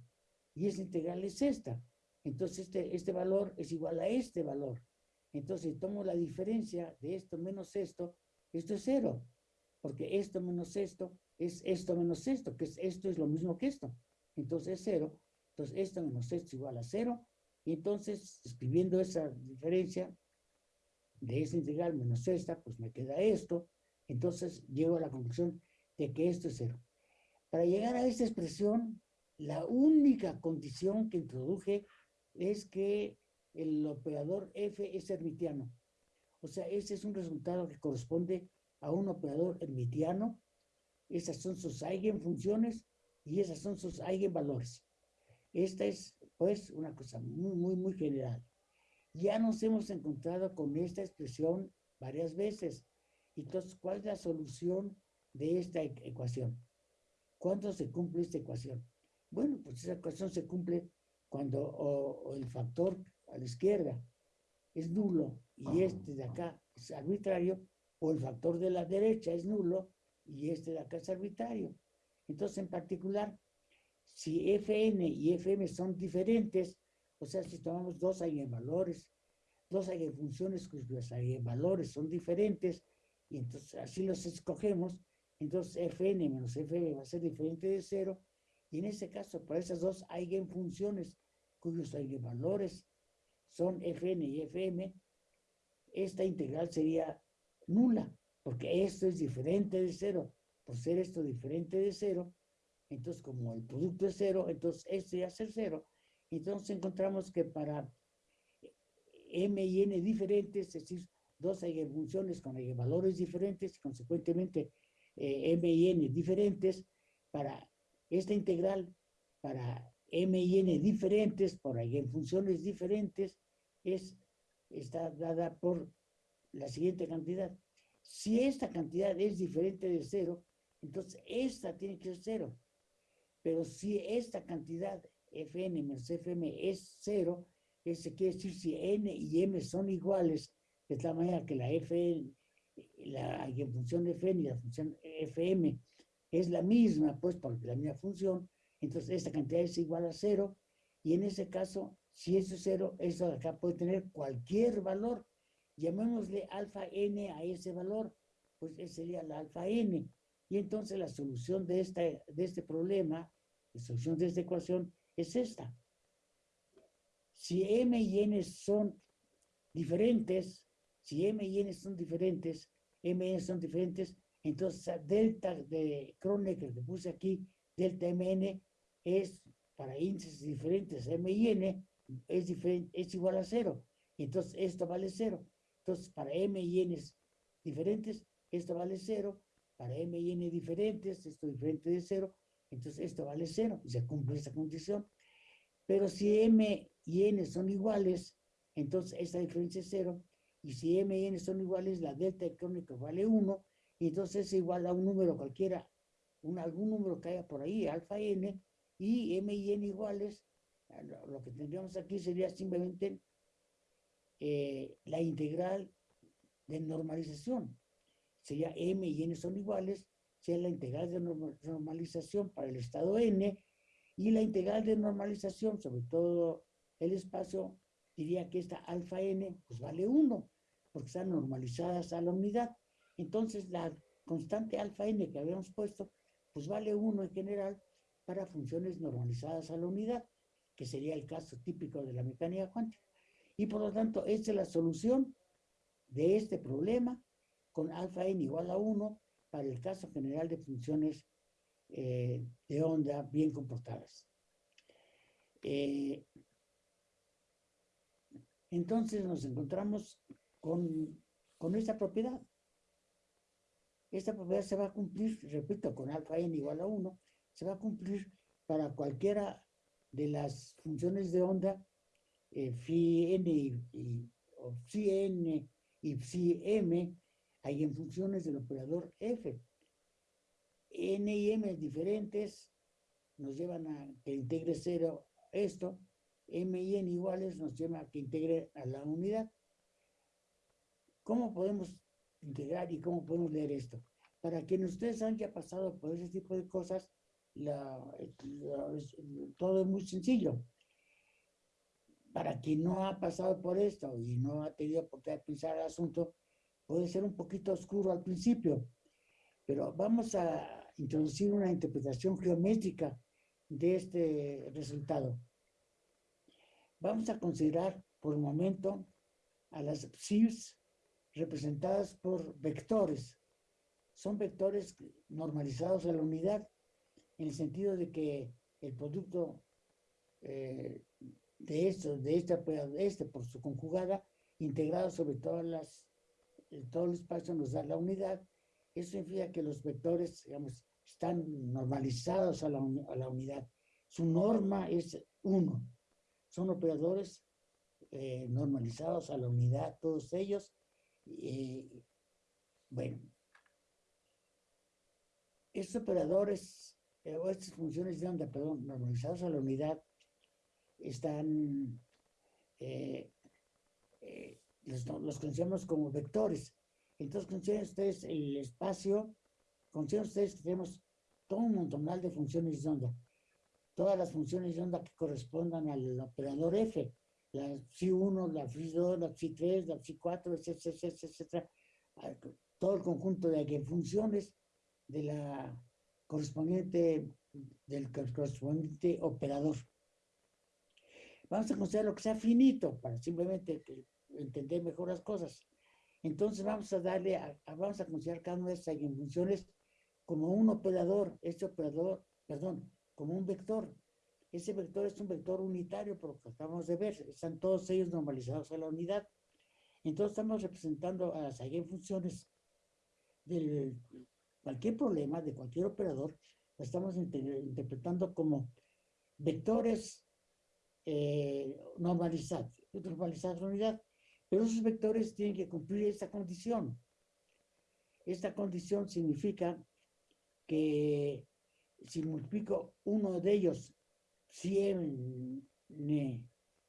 y esta integral es esta. Entonces este, este valor es igual a este valor. Entonces tomo la diferencia de esto menos esto, esto es cero, porque esto menos esto es esto menos esto, que es esto es lo mismo que esto. Entonces es cero. Entonces esto menos esto es igual a cero. Y entonces, escribiendo esa diferencia de esta integral menos esta, pues me queda esto. Entonces llego a la conclusión de que esto es cero. Para llegar a esta expresión, la única condición que introduje es que el operador f es hermitiano. O sea, ese es un resultado que corresponde a un operador hermitiano. Esas son sus eigenfunciones y esas son sus eigenvalores. Esta es, pues, una cosa muy, muy, muy general. Ya nos hemos encontrado con esta expresión varias veces. Entonces, ¿cuál es la solución de esta e-, ecuación? ¿Cuándo se cumple esta ecuación? Bueno, pues esa ecuación se cumple cuando el factor a la izquierda es nulo y este de acá es arbitrario, o el factor de la derecha es nulo y este de acá es arbitrario. Entonces, en particular, si Fn y Fm son diferentes, o sea, si tomamos dos eigenvalores, dos eigenfunciones cuyos eigenvalores son diferentes, y entonces así los escogemos, entonces Fn menos Fm va a ser diferente de cero, y en este caso, para esas dos eigenfunciones cuyos eigenvalores son Fn y Fm, esta integral sería nula, porque esto es diferente de cero. Por ser esto diferente de cero, entonces como el producto es cero, entonces este ya es cero. Entonces encontramos que para m y n diferentes, es decir, dos eigenfunciones con eigenvalores diferentes y consecuentemente eh, m y n diferentes, para esta integral, para m y n diferentes por eigenfunciones diferentes, es, está dada por la siguiente cantidad. Si esta cantidad es diferente de cero, entonces esta tiene que ser cero. Pero si esta cantidad Fn menos Fm es cero, eso quiere decir si n y m son iguales, de tal manera que la Fn, la función Fn y la función Fm es la misma, pues porque la misma función, entonces esta cantidad es igual a cero, y en ese caso, si eso es cero, eso acá puede tener cualquier valor, llamémosle alfa n a ese valor, pues ese sería la alfa n. Y entonces la solución de, esta, de este problema, la solución de esta ecuación es esta. Si m y n son diferentes, si m y n son diferentes, m y n son diferentes, entonces delta de Kronecker que puse aquí, delta mn es para índices diferentes, m y n es, diferente, es igual a cero. Entonces esto vale cero. Entonces, para m y n diferentes, esto vale cero. Para m y n diferentes, esto diferente de cero. Entonces, esto vale cero y se cumple esta condición. Pero si m y n son iguales, entonces esta diferencia es cero. Y si m y n son iguales, la delta crónica vale 1. Y entonces es igual a un número cualquiera, un, algún número que haya por ahí, alfa n. Y m y n iguales, lo que tendríamos aquí sería simplemente eh, la integral de normalización. Sería m y n son iguales, sea la integral de normalización para el estado n, y la integral de normalización, sobre todo el espacio, diría que esta alfa n, pues vale 1, porque están normalizadas a la unidad. Entonces, la constante alfa n que habíamos puesto, pues vale 1 en general para funciones normalizadas a la unidad, que sería el caso típico de la mecánica cuántica. Y por lo tanto, esta es la solución de este problema con alfa n igual a 1 para el caso general de funciones eh, de onda bien comportadas. Eh, entonces nos encontramos con, con esta propiedad. Esta propiedad se va a cumplir, repito, con alfa n igual a 1, se va a cumplir para cualquiera de las funciones de onda, eh, phi n y, o psi n y psi m, hay en funciones del operador f n y m diferentes nos llevan a que integre cero esto, m y n iguales nos lleva a que integre a la unidad. ¿Cómo podemos integrar y cómo podemos leer esto? Para quienes ustedes han ya pasado por ese tipo de cosas, todo es muy sencillo. Para quien no ha pasado por esto y no ha tenido oportunidad de pensar el asunto, puede ser un poquito oscuro al principio, pero vamos a introducir una interpretación geométrica de este resultado. Vamos a considerar por el momento a las psis representadas por vectores. Son vectores normalizados a la unidad en el sentido de que el producto eh, de esto, de este, este por su conjugada, integrado sobre todas las, todo el espacio nos da la unidad eso significa que los vectores, digamos, están normalizados a la, unidad. Su norma es 1. Son operadores eh, normalizados a la unidad, todos ellos. Eh, bueno, estos operadores, eh, estas funciones de onda, perdón, normalizados a la unidad, están, los, los conocemos como vectores. Entonces, consideren ustedes el espacio, consideren ustedes que tenemos todo un montonal de funciones de onda. Todas las funciones de onda que correspondan al operador F. La psi1, la psi2, la psi3, la psi4, etcétera, etcétera, Todo el conjunto de funciones de la correspondiente, del correspondiente operador. Vamos a considerar lo que sea finito para simplemente entender mejor las cosas. Entonces vamos a darle, vamos a considerar cada una de estas funciones como un operador, este operador, perdón, como un vector. Ese vector es un vector unitario, por lo que acabamos de ver, están todos ellos normalizados a la unidad. Entonces estamos representando a las eigenfunciones de cualquier problema, de cualquier operador, lo estamos interpretando como vectores eh, normalizados, normalizados unidad. Pero esos vectores tienen que cumplir esta condición. Esta condición significa que si multiplico uno de ellos, si m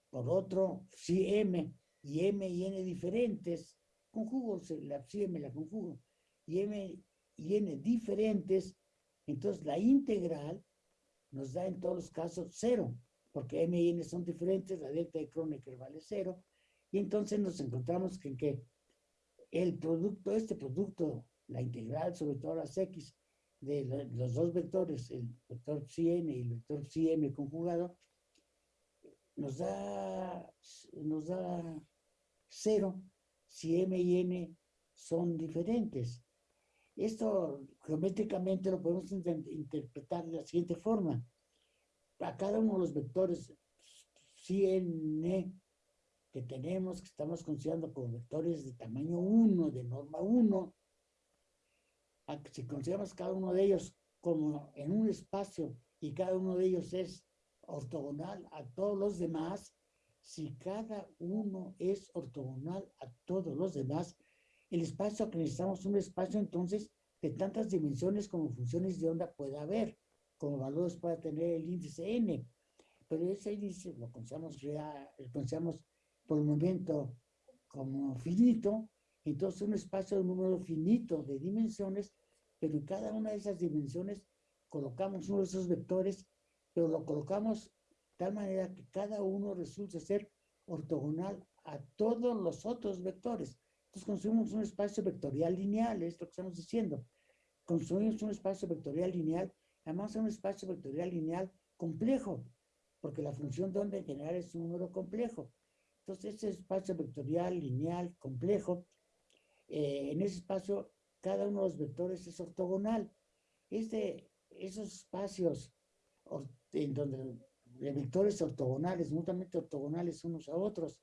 por otro, si m y m y n diferentes, conjugo la si m la conjugo, y m y n diferentes, entonces la integral nos da en todos los casos cero, porque m y n son diferentes, la delta de Kronecker vale cero, y entonces nos encontramos que, que el producto, este producto, la integral sobre todas las X de los dos vectores, el vector n y el vector m conjugado, nos da, nos da cero si m y n son diferentes. Esto geométricamente lo podemos interpretar de la siguiente forma. A cada uno de los vectores n que tenemos, que estamos considerando como vectores de tamaño 1, de norma 1, si consideramos cada uno de ellos como en un espacio y cada uno de ellos es ortogonal a todos los demás, si cada uno es ortogonal a todos los demás, el espacio que necesitamos es un espacio entonces de tantas dimensiones como funciones de onda pueda haber, como valores pueda tener el índice n. Pero ese índice lo consideramos real, lo consideramos por el momento como finito, entonces un espacio de un número finito de dimensiones, pero en cada una de esas dimensiones colocamos uno de esos vectores, pero lo colocamos de tal manera que cada uno resulta ser ortogonal a todos los otros vectores. Entonces un espacio vectorial lineal, es lo que estamos diciendo. Construimos un espacio vectorial lineal, además un espacio vectorial lineal complejo, porque la función de onda en general es un número complejo. Entonces, ese espacio vectorial lineal complejo, eh, en ese espacio, cada uno de los vectores es ortogonal. Este, esos espacios en donde de vectores ortogonales, mutuamente ortogonales unos a otros,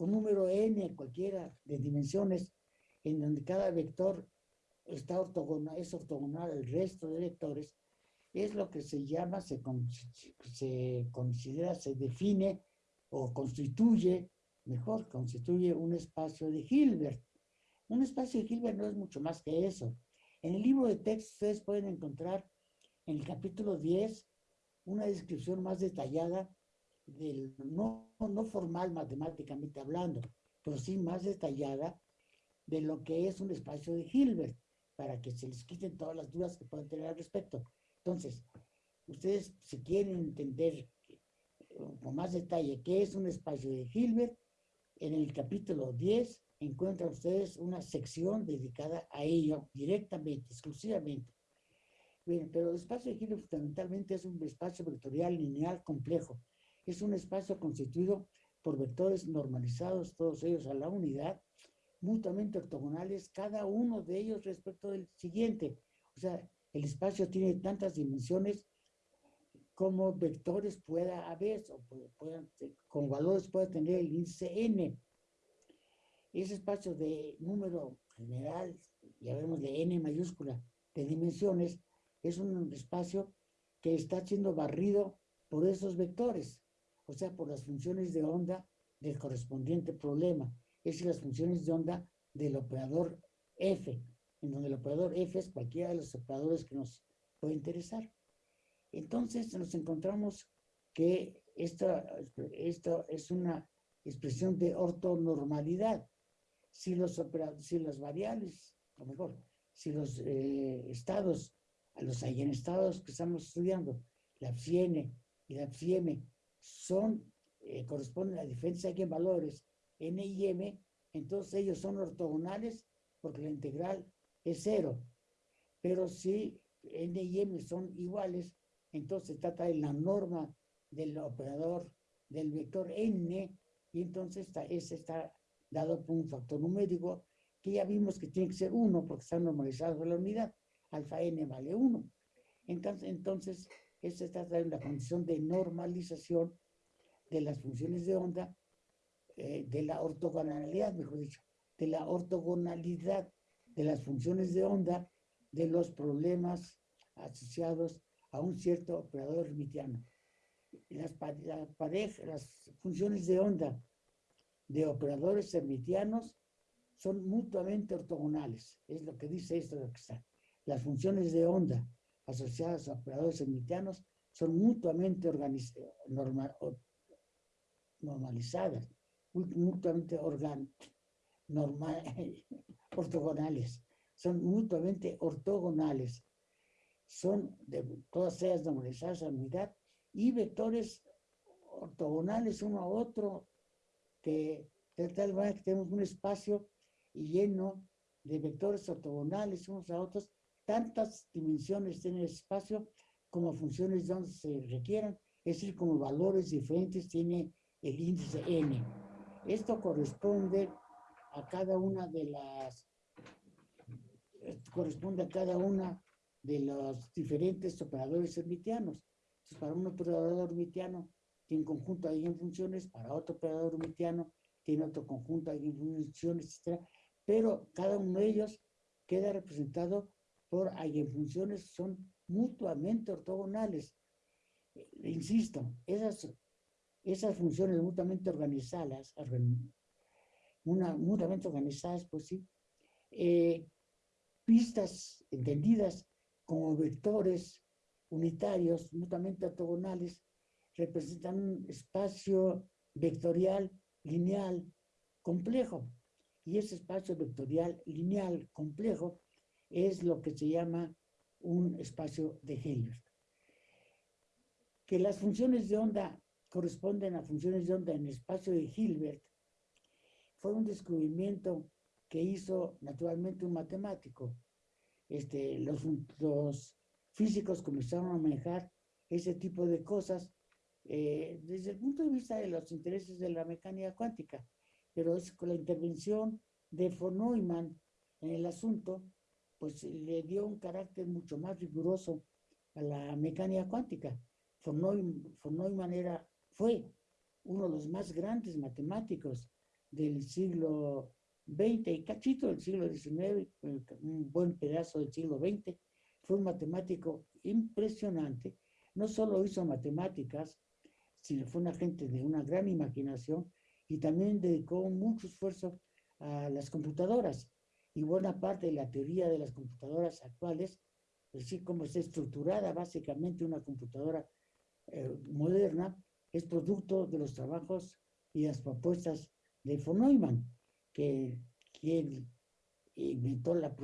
con número n cualquiera de dimensiones, en donde cada vector está ortogonal, es ortogonal al resto de vectores, es lo que se llama, se, se considera, se define o constituye, mejor, constituye un espacio de Hilbert. Un espacio de Hilbert no es mucho más que eso. En el libro de texto ustedes pueden encontrar en el capítulo 10 una descripción más detallada no, no formal matemáticamente hablando, pero sí más detallada de lo que es un espacio de Hilbert, para que se les quiten todas las dudas que puedan tener al respecto. Entonces, ustedes si quieren entender eh, con más detalle qué es un espacio de Hilbert, en el capítulo 10 encuentran ustedes una sección dedicada a ello directamente, exclusivamente. Bien, pero el espacio de Hilbert fundamentalmente es un espacio vectorial lineal complejo. Es un espacio constituido por vectores normalizados, todos ellos a la unidad, mutuamente ortogonales, cada uno de ellos respecto del siguiente. O sea, el espacio tiene tantas dimensiones como vectores pueda haber, o con valores puede tener el índice n. Ese espacio de número general, ya vemos de n mayúscula, de dimensiones, es un espacio que está siendo barrido por esos vectores, o sea, por las funciones de onda del correspondiente problema, es las funciones de onda del operador f, en donde el operador f es cualquiera de los operadores que nos puede interesar. Entonces nos encontramos que esto, esto es una expresión de ortonormalidad. Si los, si las variables, o mejor, si los eh, estados, los estados que estamos estudiando, la n y la m, son, eh, corresponden a diferentes valores n y m, entonces ellos son ortogonales porque la integral es cero. Pero si n y m son iguales, entonces se trata de la norma del operador del vector n, y entonces está, ese está dado por un factor numérico que ya vimos que tiene que ser 1 porque está normalizado por la unidad. Alfa n vale 1. Entonces, entonces se trata de una condición de normalización de las funciones de onda, eh, de la ortogonalidad, mejor dicho, de la ortogonalidad de las funciones de onda de los problemas asociados a un cierto operador hermitiano. Las, las funciones de onda de operadores hermitianos son mutuamente ortogonales. Es lo que dice esto de que está. Las funciones de onda asociadas a operadores hermitianos son mutuamente normalizadas, mutuamente organ normal (laughs) ortogonales, son mutuamente ortogonales, son de todas ellas normalizadas a unidad y vectores ortogonales uno a otro, que de tal manera que tenemos un espacio lleno de vectores ortogonales unos a otros, tantas dimensiones tiene el espacio como funciones donde se requieran, es decir, como valores diferentes tiene el índice n. Esto corresponde a cada una de las, corresponde a cada una de los diferentes operadores hermitianos. Entonces, para un operador hermitiano tiene un conjunto de funciones, para otro operador hermitiano tiene otro conjunto de funciones, etc. Pero cada uno de ellos queda representado por eigenfunciones son mutuamente ortogonales. insisto, esas, esas funciones mutuamente organizadas, mutuamente organizadas, pues sí, eh, pistas entendidas como vectores unitarios mutuamente ortogonales representan un espacio vectorial lineal complejo. y ese espacio vectorial lineal complejo es lo que se llama un espacio de Hilbert. Que las funciones de onda corresponden a funciones de onda en espacio de Hilbert fue un descubrimiento que hizo naturalmente un matemático. Este, los, los físicos comenzaron a manejar ese tipo de cosas eh, desde el punto de vista de los intereses de la mecánica cuántica, pero es con la intervención de von Neumann en el asunto, pues le dio un carácter mucho más riguroso a la mecánica cuántica. Von Neumann, era, fue uno de los más grandes matemáticos del siglo XX y cachito del siglo XIX, un buen pedazo del siglo XX, fue un matemático impresionante. No solo hizo matemáticas, sino fue una gente de una gran imaginación y también dedicó mucho esfuerzo a las computadoras. Y buena parte de la teoría de las computadoras actuales, es decir, cómo está estructurada básicamente una computadora eh, moderna, es producto de los trabajos y las propuestas de von Neumann, que quien inventó la,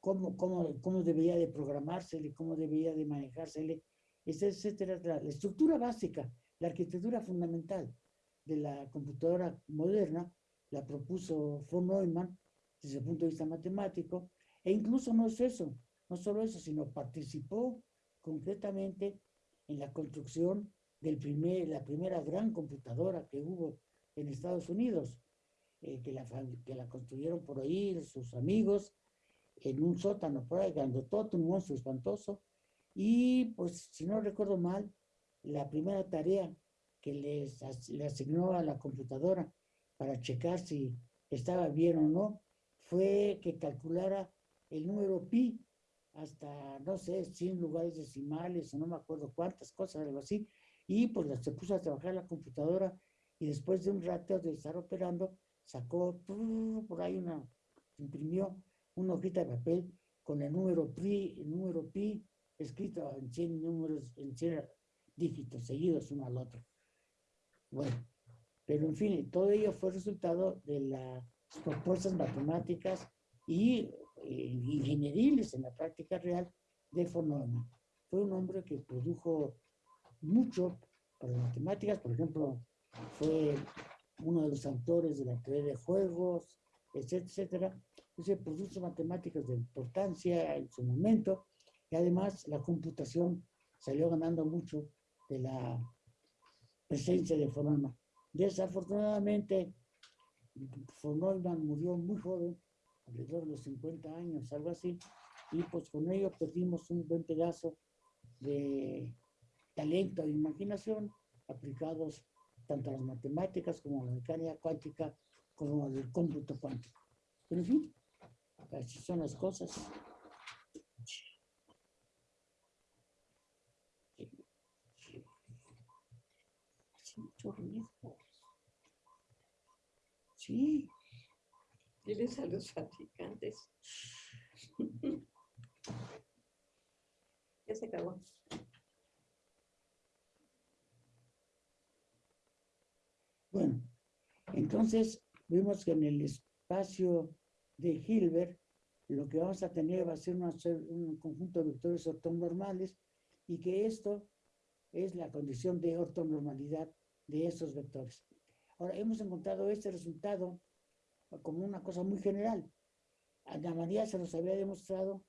cómo, cómo, cómo debería de programársele, cómo debería de manejársele, etcétera, la, estructura básica, la arquitectura fundamental de la computadora moderna, la propuso von Neumann desde el punto de vista matemático, e incluso no es eso, no solo eso, sino participó concretamente en la construcción del primer, la primera gran computadora que hubo en Estados Unidos, eh, que, la, que la construyeron por ahí sus amigos, en un sótano por ahí, todo un monstruo espantoso, y pues si no recuerdo mal, la primera tarea que les le asignó a la computadora para checar si estaba bien o no, fue que calculara el número pi hasta, no sé, 100 lugares decimales o no me acuerdo cuántas cosas, algo así, y pues se puso a trabajar la computadora y después de un rato de estar operando, sacó por ahí una, imprimió una hojita de papel con el número pi, el número pi escrito en 100 números, en 100 dígitos seguidos uno al otro. Bueno, pero en fin, todo ello fue resultado de las propuestas matemáticas y eh, ingenieriles en la práctica real de Neumann. Fue un hombre que produjo mucho para las matemáticas, por ejemplo, fue uno de los autores de la teoría de juegos, etcétera, etcétera. Entonces produjo matemáticas de importancia en su momento y además la computación salió ganando mucho de la presencia de Neumann. Desafortunadamente, Neumann murió muy joven, alrededor de los 50 años, algo así, y pues con ello perdimos un buen pedazo de talento e imaginación aplicados tanto a las matemáticas como a la mecánica cuántica como al cómputo cuántico. Pero en fin, así son las cosas. mucho Sí. Diles a los fabricantes. ya se acabó. Bueno, entonces vimos que en el espacio de Hilbert lo que vamos a tener va a ser un conjunto de vectores ortonormales y que esto es la condición de ortonormalidad de esos vectores. Ahora, hemos encontrado este resultado como una cosa muy general. Ana María se los había demostrado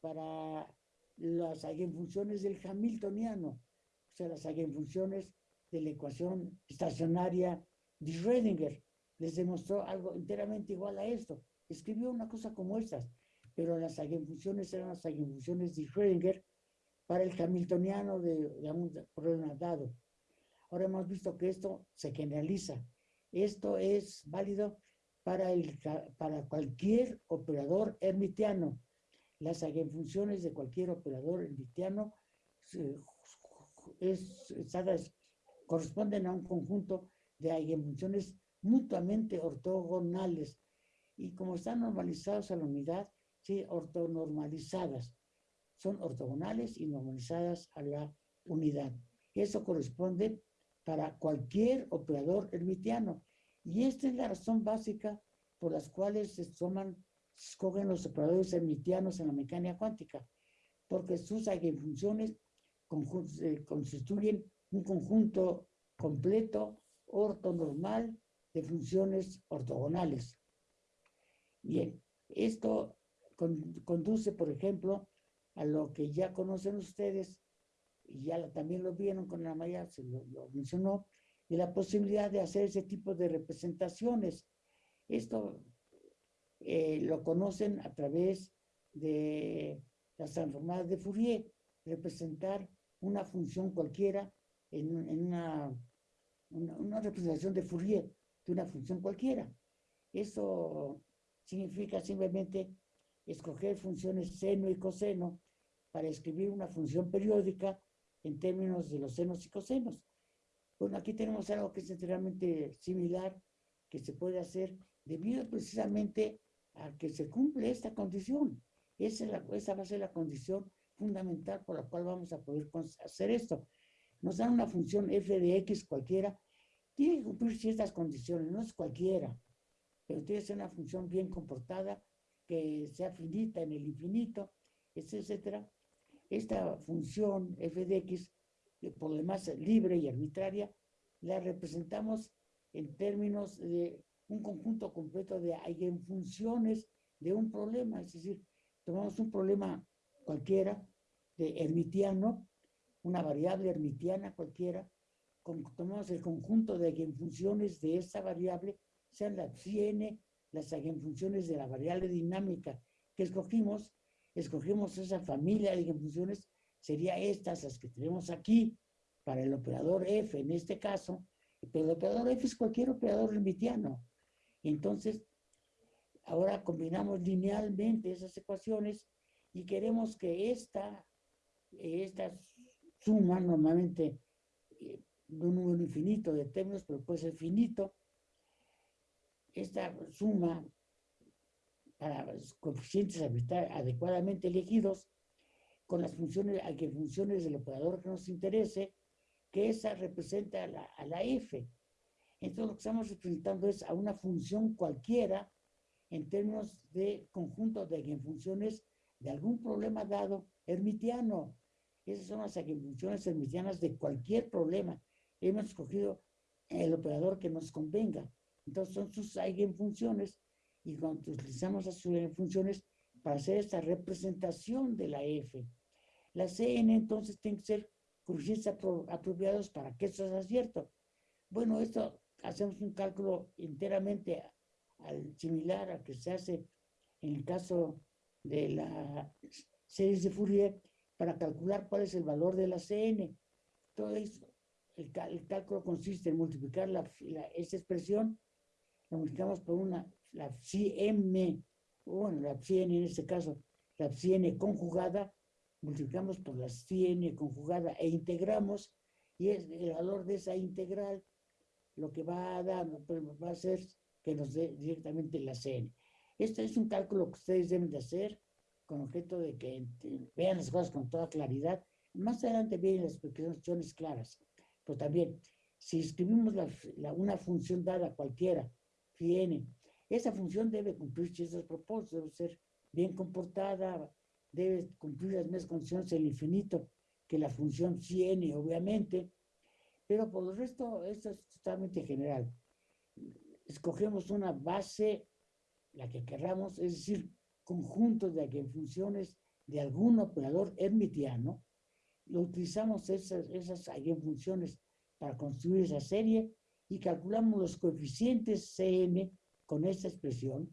para las eigenfunciones del Hamiltoniano, o sea, las eigenfunciones de la ecuación estacionaria de Schrödinger. Les demostró algo enteramente igual a esto. Escribió una cosa como estas, pero las eigenfunciones eran las eigenfunciones de Schrödinger para el Hamiltoniano de, de un problema dado. Ahora hemos visto que esto se generaliza. Esto es válido para, el, para cualquier operador hermitiano. Las eigenfunciones de cualquier operador hermitiano es, corresponden a un conjunto de eigenfunciones mutuamente ortogonales. Y como están normalizados a la unidad, sí, ortonormalizadas. Son ortogonales y normalizadas a la unidad. Eso corresponde para cualquier operador hermitiano. Y esta es la razón básica por las cuales se toman, escogen los operadores hermitianos en la mecánica cuántica, porque sus eigenfunciones constituyen un conjunto completo ortonormal de funciones ortogonales. Bien, esto con- conduce, por ejemplo, a lo que ya conocen ustedes, y ya también lo vieron con la Maya, se lo, lo mencionó, de la posibilidad de hacer ese tipo de representaciones. Esto eh, lo conocen a través de las transformadas de Fourier, representar una función cualquiera en, en una, una, una representación de Fourier de una función cualquiera. Eso significa simplemente escoger funciones seno y coseno para escribir una función periódica en términos de los senos y cosenos. Bueno, aquí tenemos algo que es enteramente similar que se puede hacer debido precisamente a que se cumple esta condición. Esa, es la, esa va a ser la condición fundamental por la cual vamos a poder hacer esto. Nos dan una función f de x cualquiera, tiene que cumplir ciertas condiciones, no es cualquiera, pero tiene que ser una función bien comportada, que sea finita en el infinito, etcétera. Esta función f de x, eh, por lo demás libre y arbitraria, la representamos en términos de un conjunto completo de eigenfunciones de un problema, es decir, tomamos un problema cualquiera, de hermitiano, una variable hermitiana cualquiera, tomamos el conjunto de eigenfunciones de esa variable, sean las psi n, las eigenfunciones de la variable dinámica que escogimos, escogimos esa familia de eigenfunciones, sería estas las que tenemos aquí para el operador f en este caso, pero el operador f es cualquier operador hermitiano. Entonces, ahora combinamos linealmente esas ecuaciones y queremos que esta, esta suma normalmente eh, de un número infinito de términos, pero puede ser finito, esta suma para coeficientes adecuadamente elegidos con las funciones, a que funciones del operador que nos interese, que esa representa a la, a la f. Entonces lo que estamos representando es a una función cualquiera en términos de conjunto de eigenfunciones de algún problema dado hermitiano. Esas son las eigenfunciones hermitianas de cualquier problema. Hemos escogido el operador que nos convenga. Entonces son sus eigenfunciones y cuando utilizamos las eigenfunciones para hacer esta representación de la f. La Cn entonces tiene que ser coeficientes apro- apropiados para que esto sea cierto. Bueno, esto hacemos un cálculo enteramente al similar al que se hace en el caso de la series de Fourier para calcular cuál es el valor de la Cn. Todo eso, el, el cálculo consiste en multiplicar la, la- esa expresión, la multiplicamos por una, la psi m, bueno, la psi n en este caso, la psi n conjugada, multiplicamos por la psi n conjugada e integramos, y es el valor de esa integral lo que va a dar, va a ser que nos dé directamente la Cn. Este es un cálculo que ustedes deben de hacer con objeto de que vean las cosas con toda claridad. Más adelante vienen las explicaciones claras. Pero también, si escribimos la, la- una función dada cualquiera, phi n, esa función debe cumplir ciertos propósitos, debe ser bien comportada, debe cumplir las mismas condiciones del infinito que la función n, obviamente, pero por lo resto, esto es totalmente general. Escogemos una base, la que querramos, es decir, conjunto de eigenfunciones de algún operador hermitiano, lo utilizamos esas, esas eigenfunciones para construir esa serie y calculamos los coeficientes Cn con esta expresión.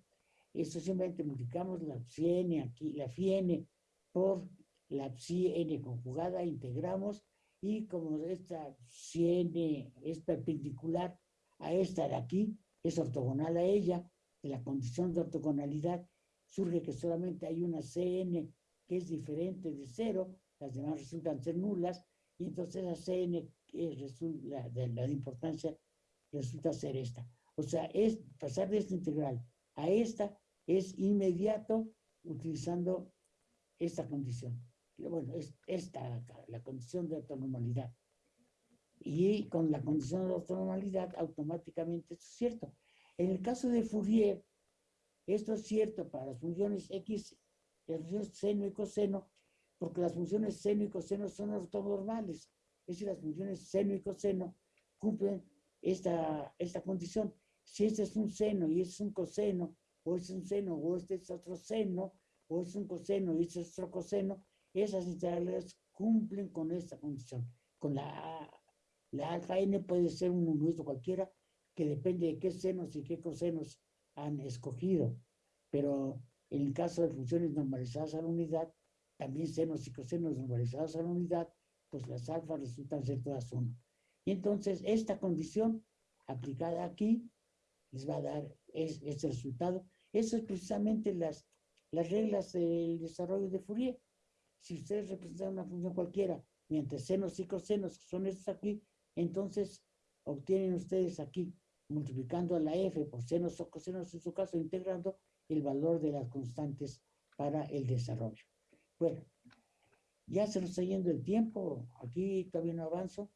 Esto simplemente multiplicamos la psi n aquí, la phi n por la psi n conjugada, integramos y como esta psi n es perpendicular a esta de aquí, es ortogonal a ella, de la condición de ortogonalidad surge que solamente hay una Cn que es diferente de cero, las demás resultan ser nulas, y entonces la Cn que resu- la, de la de importancia resulta ser esta. O sea, es pasar de esta integral a esta es inmediato utilizando esta condición. Bueno, es esta la condición de ortonormalidad. y con la condición de ortonormalidad automáticamente esto es cierto. En el caso de Fourier, esto es cierto para las funciones X, las funciones seno y coseno, porque las funciones seno y coseno son ortonormales. Es decir, las funciones seno y coseno cumplen esta, esta condición. Si este es un seno y este es un coseno, o es un seno, o este es otro seno, o es un coseno y este es otro coseno, esas integrales cumplen con esta condición. Con la, la alfa n puede ser un número cualquiera, que depende de qué senos y qué cosenos han escogido. Pero en el caso de funciones normalizadas a la unidad, también senos y cosenos normalizados a la unidad, pues las alfas resultan ser todas uno. Y entonces esta condición aplicada aquí les va a dar ese resultado. Eso es precisamente las, las reglas del desarrollo de Fourier. Si ustedes representan una función cualquiera, mientras senos y cosenos, que son estos aquí, entonces obtienen ustedes aquí, multiplicando a la f por senos o cosenos, en su caso, integrando el valor de las constantes para el desarrollo. Bueno, ya se nos está yendo el tiempo, aquí todavía no avanzo,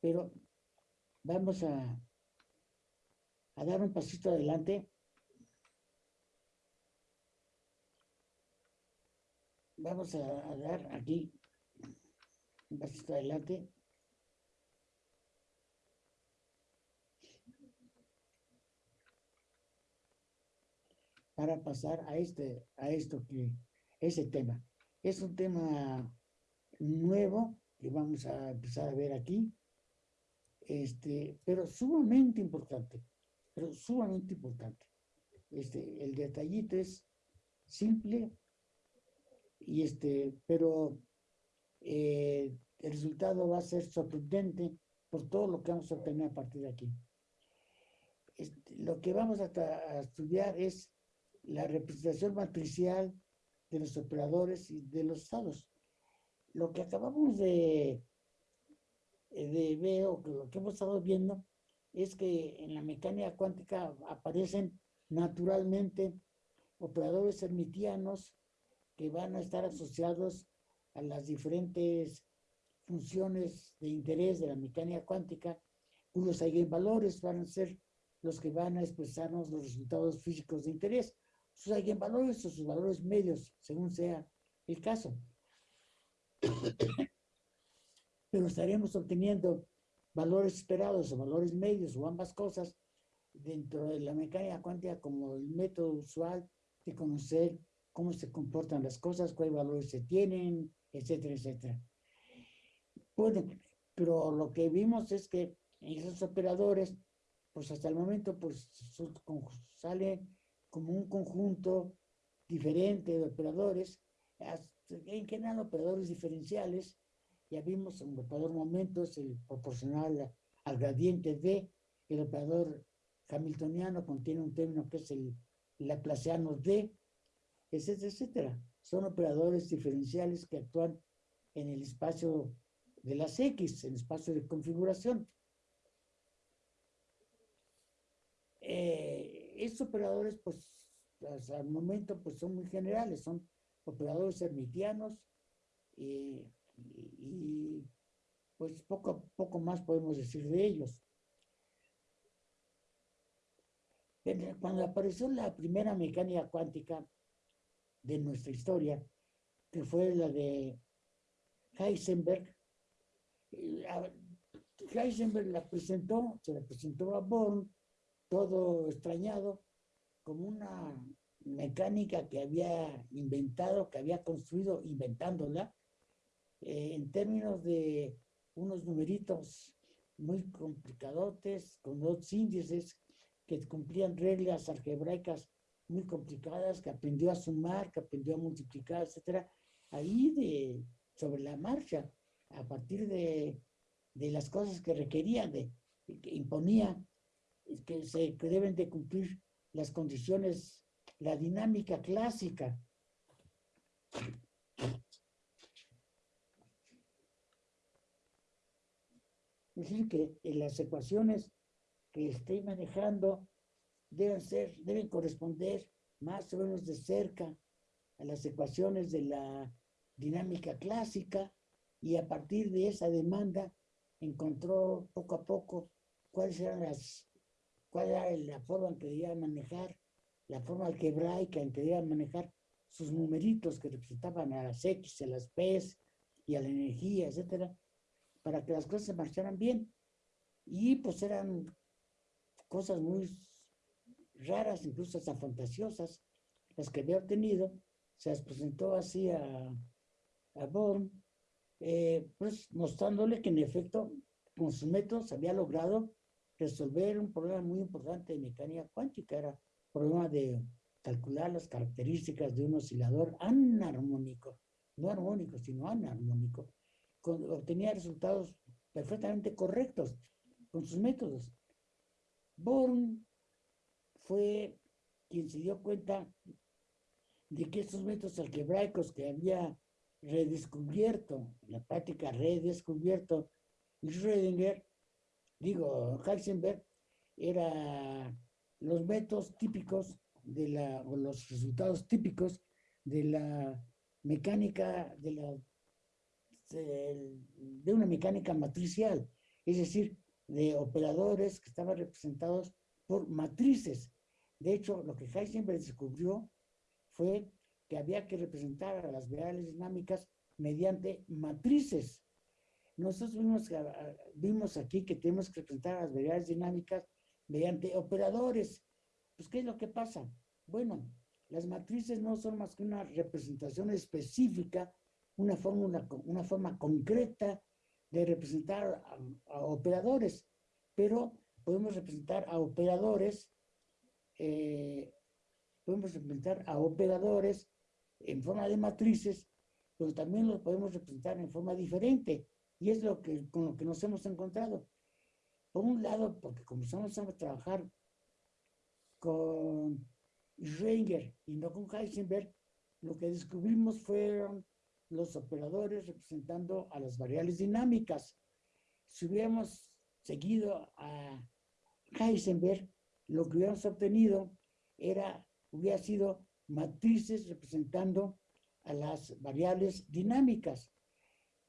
pero vamos a, a dar un pasito adelante. Vamos a, dar aquí un pasito adelante. para pasar a este, a esto que, ese tema. Es un tema nuevo que vamos a empezar a ver aquí, este, pero sumamente importante, pero sumamente importante. Este, el detallito es simple, y este, pero eh, el resultado va a ser sorprendente por todo lo que vamos a obtener a partir de aquí. Este, lo que vamos a, a estudiar es la representación matricial de los operadores y de los estados. Lo que acabamos de, de ver, o lo que hemos estado viendo, es que en la mecánica cuántica aparecen naturalmente operadores hermitianos que van a estar asociados a las diferentes funciones de interés de la mecánica cuántica, cuyos eigenvalores van a ser los que van a expresarnos los resultados físicos de interés sus eigenvalores o sus valores medios, según sea el caso. (coughs) Pero estaremos obteniendo valores esperados o valores medios o ambas cosas dentro de la mecánica cuántica como el método usual de conocer cómo se comportan las cosas, cuáles valores se tienen, etcétera, etcétera. Bueno, pero lo que vimos es que esos operadores, pues hasta el momento, pues sale como un conjunto diferente de operadores, en general operadores diferenciales, ya vimos un operador momentos, el proporcional al gradiente de, el operador hamiltoniano contiene un término que es el laplaciano de, etcétera, etcétera. Son operadores diferenciales que actúan en el espacio de las X, en el espacio de configuración. Eh, estos operadores, pues, al momento, pues son muy generales, son operadores hermitianos y, pues poco, poco más podemos decir de ellos. Cuando apareció la primera mecánica cuántica de nuestra historia, que fue la de Heisenberg, eh, Heisenberg la presentó, se la presentó a Born, todo extrañado, como una mecánica que había inventado, que había construido inventándola, eh, en términos de unos numeritos muy complicadotes, con dos índices que cumplían reglas algebraicas muy complicadas, que aprendió a sumar, que aprendió a multiplicar, etcétera, ahí de, sobre la marcha, a partir de, de las cosas que requería, de, que imponía, que se que deben de cumplir las condiciones, la dinámica clásica. Es decir, que las ecuaciones que estoy manejando deben ser, deben corresponder más o menos de cerca a las ecuaciones de la dinámica clásica y a partir de esa demanda encontró poco a poco cuáles eran las, cuál era la forma en que debía manejar, la forma algebraica en que debía manejar sus numeritos que representaban a las X, a las P y a la energía, etcétera, para que las cosas se marcharan bien. Y pues eran cosas muy raras, incluso hasta fantasiosas, las que había obtenido, se las presentó así a, a Born, eh, pues mostrándole que en efecto con sus métodos había logrado resolver un problema muy importante de mecánica cuántica, era problema de calcular las características de un oscilador anarmónico, no armónico, sino anarmónico, obtenía resultados perfectamente correctos con sus métodos. Born fue quien se dio cuenta de que estos métodos algebraicos que había redescubierto, en la práctica redescubierto Schrödinger, digo, Heisenberg, eran los métodos típicos de la, o los resultados típicos de la mecánica, de la de una mecánica matricial, es decir, de operadores que estaban representados por matrices. De hecho, lo que Heisenberg descubrió fue que había que representar a las variables dinámicas mediante matrices. Nosotros vimos, vimos aquí que tenemos que representar a las variables dinámicas mediante operadores. Pues, ¿qué es lo que pasa? Bueno, las matrices no son más que una representación específica, una, fórmula, una forma concreta de representar a, operadores, pero podemos representar a operadores, eh, podemos representar a operadores en forma de matrices, pero también los podemos representar en forma diferente. Y es lo que, con lo que nos hemos encontrado. Por un lado, porque comenzamos a trabajar con Schrödinger y no con Heisenberg, lo que descubrimos fueron los operadores representando a las variables dinámicas. Si hubiéramos seguido a Heisenberg, lo que hubiéramos obtenido era, hubiera sido matrices representando a las variables dinámicas.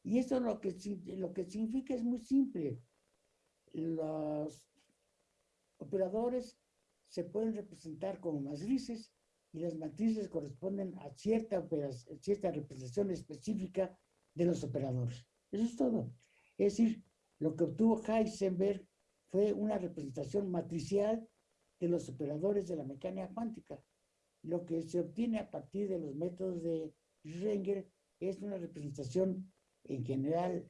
Y eso lo que, lo que significa es muy simple. Los operadores se pueden representar como matrices y las matrices corresponden a cierta, cierta representación específica de los operadores. Eso es todo. Es decir, lo que obtuvo Heisenberg fue una representación matricial de los operadores de la mecánica cuántica. Lo que se obtiene a partir de los métodos de Schrödinger es una representación en general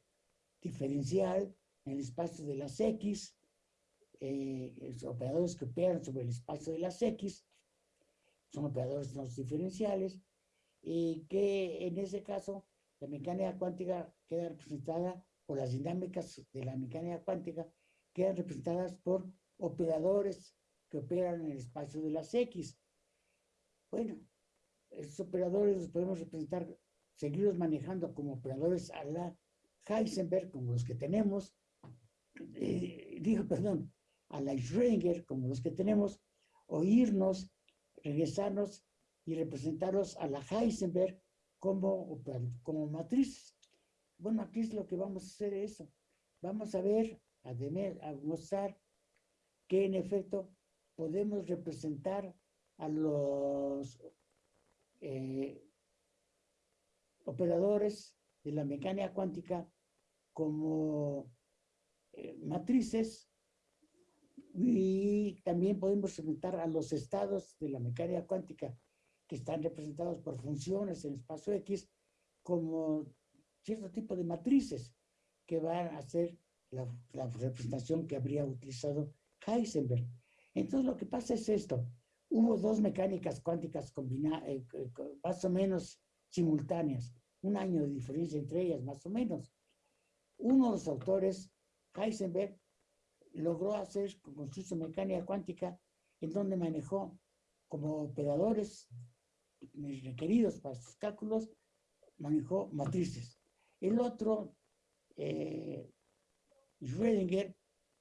diferencial en el espacio de las X, eh, los operadores que operan sobre el espacio de las X, son operadores no diferenciales, y que en ese caso la mecánica cuántica queda representada por las dinámicas de la mecánica cuántica, quedan representadas por operadores que operan en el espacio de las X. Bueno, esos operadores los podemos representar, seguirlos manejando como operadores a la Heisenberg, como los que tenemos, eh, digo, perdón, a la Schrödinger, como los que tenemos, o irnos regresarnos y representarlos a la Heisenberg como, como matriz. Bueno, aquí es lo que vamos a hacer eso. Vamos a ver, a, a mostrar que en efecto podemos representar a los eh, operadores de la mecánica cuántica como eh, matrices y también podemos representar a los estados de la mecánica cuántica que están representados por funciones en el espacio X como cierto tipo de matrices que van a ser la, representación que habría utilizado Heisenberg. Entonces lo que pasa es esto. Hubo dos mecánicas cuánticas combinadas, eh, eh, más o menos simultáneas, un año de diferencia entre ellas, más o menos. Uno de los autores, Heisenberg, logró hacer con su mecánica cuántica, en donde manejó como operadores requeridos para sus cálculos, manejó matrices. El otro, eh, Schrödinger,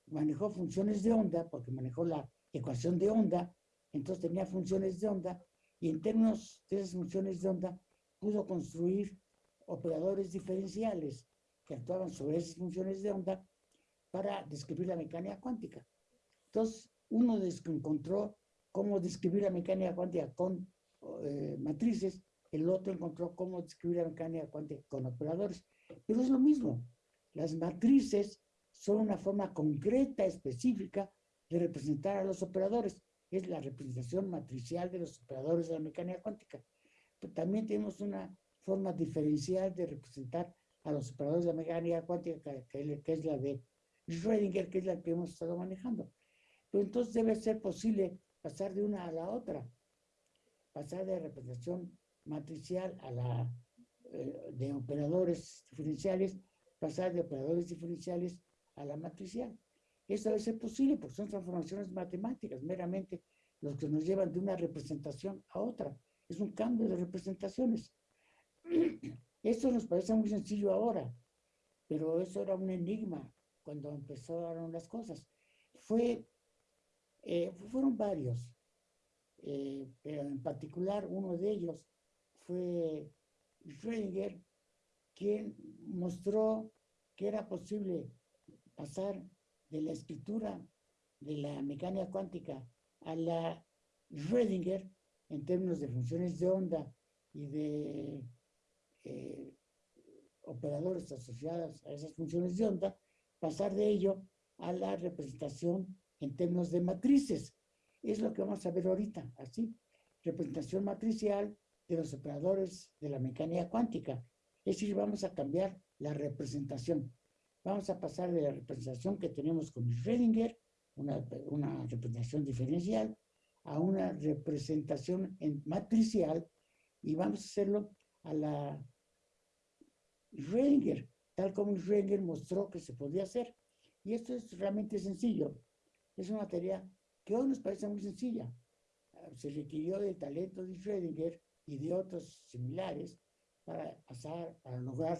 manejó funciones de onda, porque manejó la ecuación de onda, entonces tenía funciones de onda, y en términos de esas funciones de onda, pudo construir operadores diferenciales que actuaban sobre esas funciones de onda para describir la mecánica cuántica. Entonces, uno encontró cómo describir la mecánica cuántica con eh, matrices, el otro encontró cómo describir la mecánica cuántica con operadores. Pero es lo mismo. Las matrices son una forma concreta, específica, de representar a los operadores. Es la representación matricial de los operadores de la mecánica cuántica. Pero también tenemos una forma diferencial de representar a los operadores de la mecánica cuántica, que- que es la de Schrödinger, que es la que hemos estado manejando. Pero entonces debe ser posible pasar de una a la otra, pasar de representación matricial a la eh, de operadores diferenciales, pasar de operadores diferenciales a la matricial. Eso debe ser posible porque son transformaciones matemáticas, meramente los que nos llevan de una representación a otra. Es un cambio de representaciones. (clears throat) Esto nos parece muy sencillo ahora, pero eso era un enigma cuando empezaron las cosas. Fue, eh, fueron varios, eh, pero en particular uno de ellos fue Schrödinger, quien mostró que era posible pasar de la escritura de la mecánica cuántica a la Schrödinger en términos de funciones de onda y de eh, operadores asociados a esas funciones de onda, pasar de ello a la representación en términos de matrices. Es lo que vamos a ver ahorita, así. Representación matricial de los operadores de la mecánica cuántica. Es decir, vamos a cambiar la representación. Vamos a pasar de la representación que tenemos con Schrödinger, una, una representación diferencial, a una representación en matricial y vamos a hacerlo a la Schrödinger, tal como Schrödinger mostró que se podía hacer. Y esto es realmente sencillo. Es una tarea que hoy nos parece muy sencilla. Ah, Se requirió del talento de Schrödinger y de otros similares para pasar, para lograr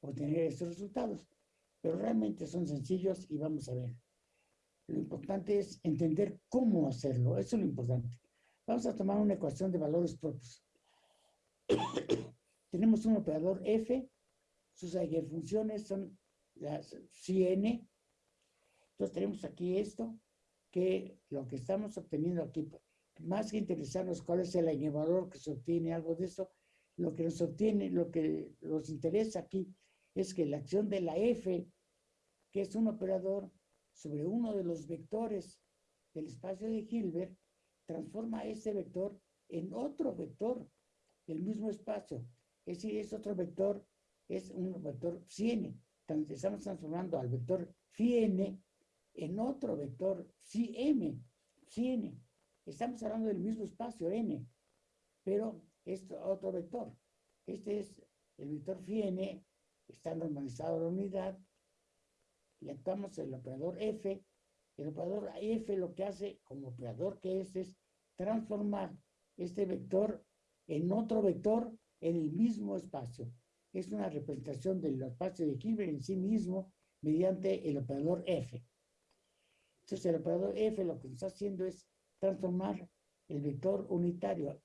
obtener estos resultados. Pero realmente son sencillos y vamos a ver. Lo importante es entender cómo hacerlo. Eso es lo importante. Vamos a tomar una ecuación de valores propios. (coughs) Tenemos un operador F, sus eigenfunciones son las Cn. Entonces tenemos aquí esto, que lo que estamos obteniendo aquí, más que interesarnos cuál es el eigenvalor que se obtiene, algo de eso, lo que nos obtiene, lo que nos interesa aquí es que la acción de la F, que es un operador sobre uno de los vectores del espacio de Hilbert, transforma ese vector en otro vector del mismo espacio. Es decir, es otro vector, es un vector psi Entonces estamos transformando al vector n en otro vector psi m, psi n. Estamos hablando del mismo espacio n, pero es otro vector. Este es el vector n, está normalizado la unidad, le actuamos el operador f, el operador f lo que hace como operador que es es transformar este vector en otro vector en el mismo espacio. Es una representación del espacio de Hilbert en sí mismo mediante el operador f. Entonces el operador f lo que está haciendo es transformar el vector unitario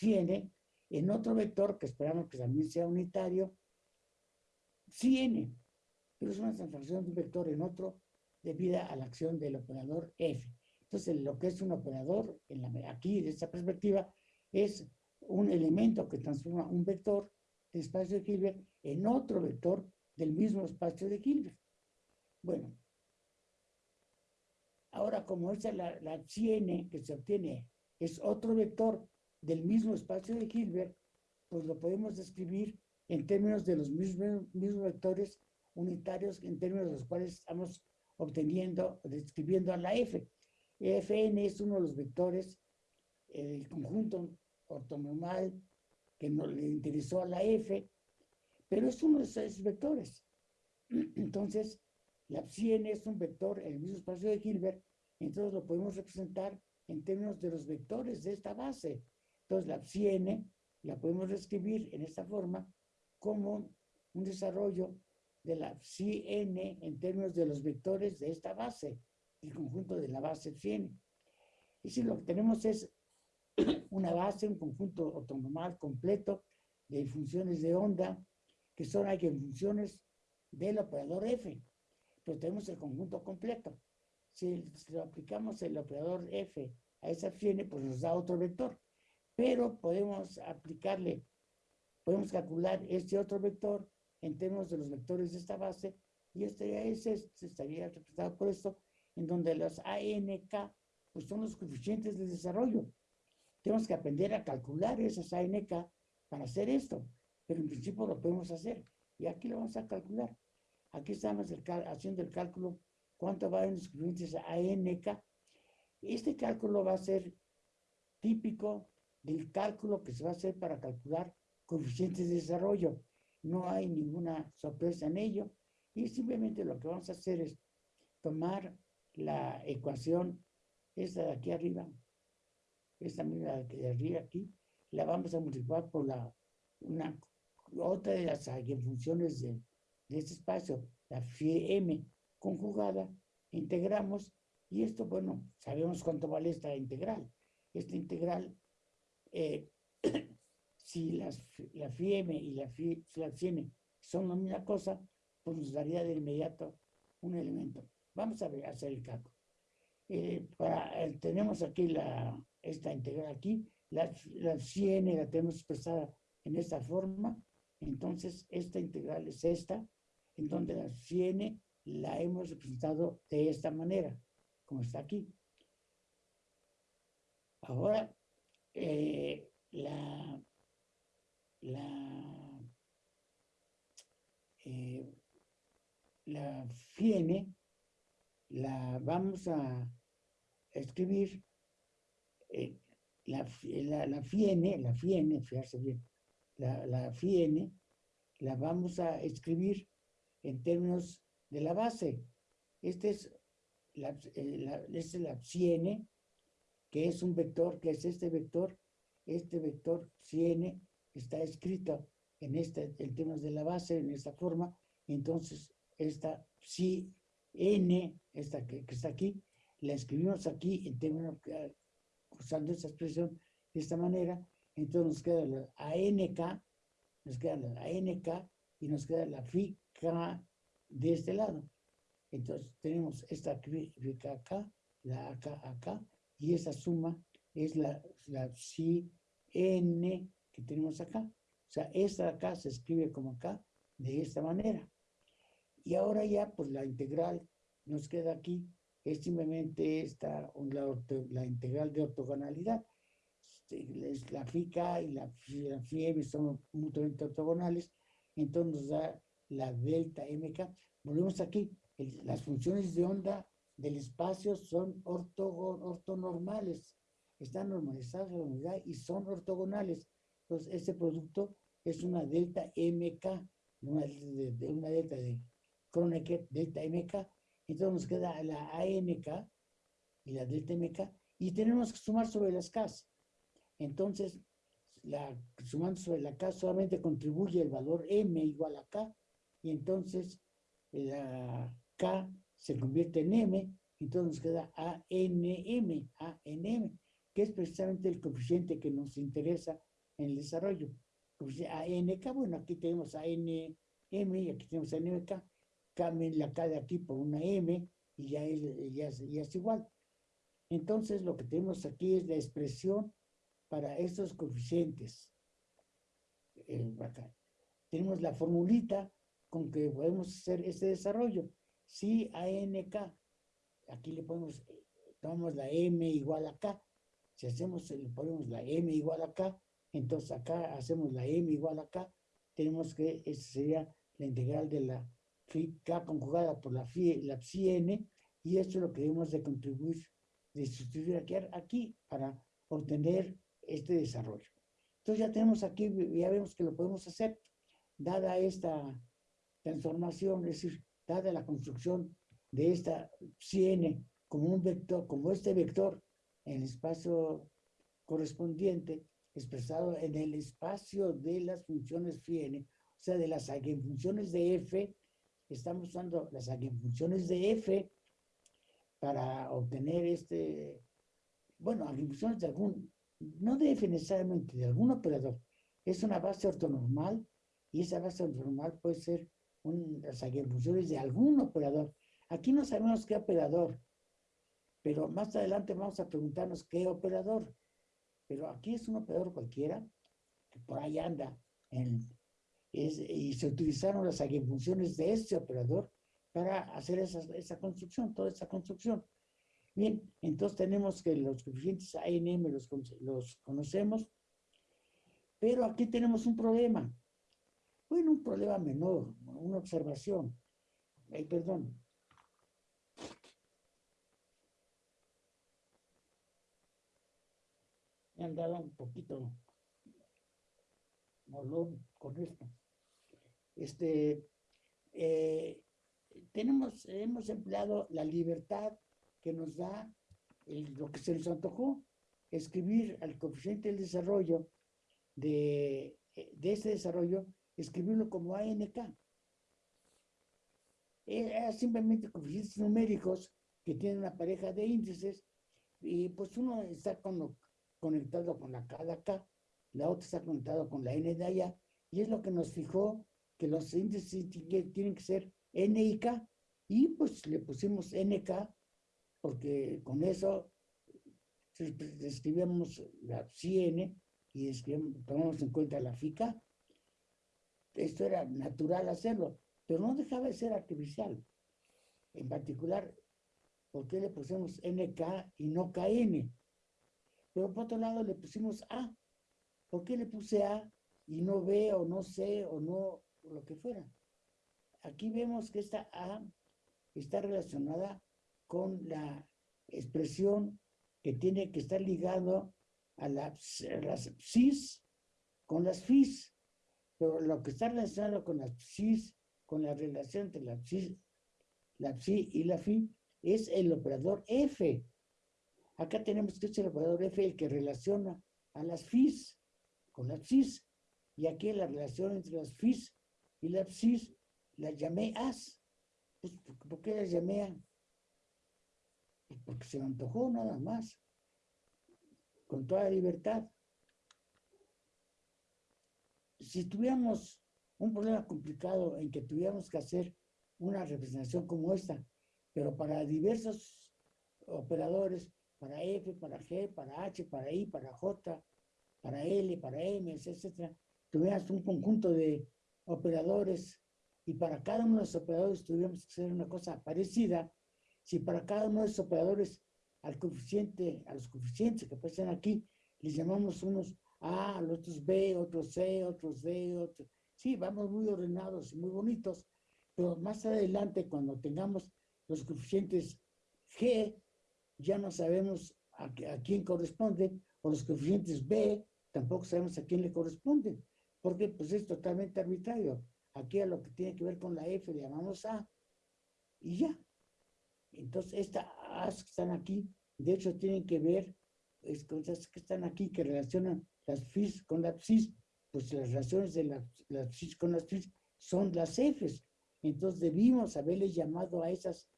n en otro vector que esperamos que también sea unitario n pero es una transformación de un vector en otro debido a la acción del operador f. Entonces, lo que es un operador, en la, aquí, de esta perspectiva, es un elemento que transforma un vector espacio de Hilbert en otro vector del mismo espacio de Hilbert. Bueno, ahora como esa la, la n que se obtiene es otro vector del mismo espacio de Hilbert, pues lo podemos describir en términos de los mismos, mismos vectores unitarios en términos de los cuales estamos obteniendo, describiendo a la F. Fn es uno de los vectores del conjunto ortonormal que nos le interesó a la F, pero es uno de esos vectores. (clears throat) Entonces, la psi es un vector en el mismo espacio de Hilbert, entonces lo podemos representar en términos de los vectores de esta base. Entonces, la psi la podemos reescribir en esta forma como un desarrollo de la psi en términos de los vectores de esta base, el conjunto de la base psi. Y si lo que tenemos es una base, un conjunto ortonormal completo de funciones de onda, que son funciones del operador f. pero tenemos el conjunto completo. Si, lo aplicamos el operador F a esa fiene, pues nos da otro vector. Pero podemos aplicarle, podemos calcular este otro vector en términos de los vectores de esta base, y este es, este, estaría representado por esto, en donde los ANK pues son los coeficientes de desarrollo. Tenemos que aprender a calcular esas ANK para hacer esto, pero en principio lo podemos hacer. Y aquí lo vamos a calcular. Aquí estamos haciendo el cálculo cuánto va en los coeficientes ANK. Este cálculo va a ser típico del cálculo que se va a hacer para calcular coeficientes de desarrollo. No hay ninguna sorpresa en ello. Y simplemente lo que vamos a hacer es tomar la ecuación, esta de aquí arriba, esta misma de arriba aquí, la vamos a multiplicar por la, una, otra de las funciones de, de este espacio, la m conjugada, integramos, y esto, bueno, sabemos cuánto vale esta integral. Esta integral, eh, (coughs) si las, la m y la phi, la n son la misma cosa, pues nos daría de inmediato un elemento. Vamos a ver, hacer el cálculo. Eh, para, tenemos aquí la, esta integral aquí, la, la la tenemos expresada en esta forma, entonces esta integral es esta, en donde la n la hemos representado de esta manera, como está aquí. Ahora, eh, la, la, eh, la fiene la vamos a escribir eh, la, la, la, fiene, la fiene, fijarse bien, la, la fiene, la vamos a escribir en términos de la base. Este es la, eh, la, es la fiene, que es un vector, que es este vector, este vector fiene está escrito en, este, en términos de la base, en esta forma, entonces esta si n, esta que, que está aquí, la escribimos aquí en términos, usando esta expresión de esta manera, entonces nos queda la ANK, nos queda la ANK y nos queda la phi K de este lado. Entonces tenemos esta fica acá, la acá, acá, y esa suma es la, la psi n que tenemos acá. O sea, esta acá se escribe como acá, de esta manera. Y ahora ya, pues la integral nos queda aquí es simplemente esta, la, la integral de ortogonalidad. Este, la FICA y la, la son mutuamente ortogonales, entonces nos da la delta MK. Volvemos aquí, las funciones de onda del espacio son ortonormales, están normalizadas la unidad y son ortogonales. Entonces, ese producto es una delta MK, una, una delta de Kronecker, delta MK, entonces nos queda la ANK y la delta MK y tenemos que sumar sobre las K. Entonces, sumando sobre la K solamente contribuye el valor M igual a K y entonces la K se convierte en M, entonces nos queda ANM, ANM, que es precisamente el coeficiente que nos interesa en el desarrollo. ANK, bueno, aquí tenemos ANM y aquí tenemos ANMK, cambien la K de aquí por una M y ya es, ya, es, igual. Entonces lo que tenemos aquí es la expresión para estos coeficientes. Eh, tenemos la formulita con que podemos hacer este desarrollo. Si ANK, aquí le ponemos, tomamos la M igual a K. Si hacemos, le ponemos la M igual a K, entonces acá hacemos la M igual a K. Tenemos que, esta sería la integral de la K conjugada por la, phi, la n, y esto es lo que debemos de contribuir, de sustituir aquí, aquí para obtener este desarrollo. Entonces ya tenemos aquí, ya vemos que lo podemos hacer, dada esta transformación, es decir, dada la construcción de esta n como un vector, como este vector en el espacio correspondiente, expresado en el espacio de las funciones n, o sea, de las funciones de f estamos usando las funciones de f para obtener este, bueno, funciones de algún, no de f necesariamente, de algún operador. Es una base ortonormal y esa base ortonormal puede ser un, las funciones de algún operador. Aquí no sabemos qué operador, pero más adelante vamos a preguntarnos qué operador. Pero aquí es un operador cualquiera, que por ahí anda, y se utilizaron las funciones de este operador para hacer esa, esa construcción, toda esa construcción. Bien, entonces tenemos que los coeficientes ANM los, los conocemos, pero aquí tenemos un problema. Bueno, un problema menor, una observación. Ay, perdón. Me han dado un poquito molón con esto. Este, eh, tenemos, hemos empleado la libertad que nos da lo que se nos antojó, escribir al coeficiente del desarrollo de, de este desarrollo, escribirlo como ANK. Era simplemente coeficientes numéricos que tienen una pareja de índices y pues uno está conectado con la K de acá, la otra está conectado con la N de allá y es lo que nos fijó que los índices tienen que ser N y K y pues le pusimos NK porque con eso escribimos la CN y tomamos en cuenta la FICA. Esto era natural hacerlo, pero no dejaba de ser artificial. En particular, ¿por qué le pusimos NK y no KN? Pero por otro lado le pusimos A. ¿Por qué le puse A y no B o no C o no lo que fuera? Aquí vemos que esta A está relacionada con la expresión que tiene que estar ligado a, las psis con las fis. Pero lo que está relacionado con las psis, con la relación entre la psis, la psi y la fi, es el operador F. Acá tenemos que es el operador F el que relaciona a las fis con las psis. Y aquí la relación entre las fis y las psis la llamé as. Pues, ¿Por qué las llamé? Pues, porque se me antojó nada más, con toda libertad. Si tuviéramos un problema complicado en que tuviéramos que hacer una representación como esta, pero para diversos operadores, para F, para G, para H, para I, para J, para L, para M, etcétera, tuviéramos un conjunto de operadores y para cada uno de los operadores tuviéramos que hacer una cosa parecida, si para cada uno de esos operadores al coeficiente, a los coeficientes que aparecen aquí, les llamamos unos A, los otros B, otros C, otros D, otros... Sí, vamos muy ordenados y muy bonitos, pero más adelante cuando tengamos los coeficientes G, ya no sabemos a, a quién corresponde, o los coeficientes B, tampoco sabemos a quién le corresponde, porque pues es totalmente arbitrario. Aquí a lo que tiene que ver con la F le llamamos A, y ya. Entonces, estas As que están aquí, de hecho, tienen que ver es, cosas que están aquí que relacionan las FIS con las PSIS, pues las relaciones de las, las FIS con las FIS son las Fs. Entonces, debimos haberle llamado a esas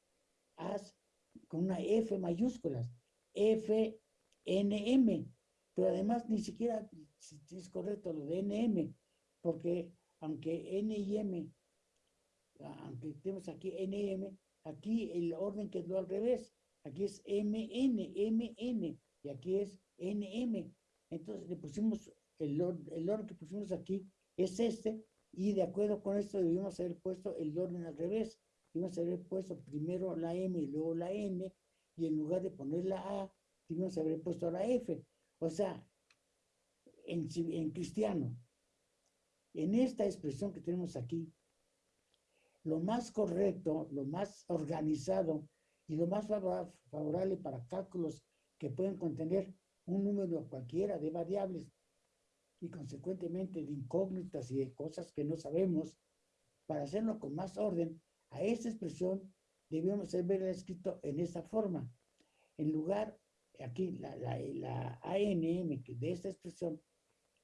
As con una F mayúscula, F, N, M. Pero además, ni siquiera es correcto lo de NM, porque aunque N y M, aunque tenemos aquí NM, Aquí el orden quedó al revés. Aquí es MN, MN, y aquí es NM. Entonces le pusimos, el, el orden que pusimos aquí es este, y de acuerdo con esto debimos haber puesto el orden al revés. Debimos haber puesto primero la M y luego la N, y en lugar de poner la A, debimos haber puesto la F. O sea, en, en cristiano, en esta expresión que tenemos aquí, lo más correcto, lo más organizado y lo más favorable para cálculos que pueden contener un número cualquiera de variables y consecuentemente de incógnitas y de cosas que no sabemos, para hacerlo con más orden, a esta expresión debemos haberla escrito en esta forma. En lugar, aquí, la, la, la ANM de esta expresión,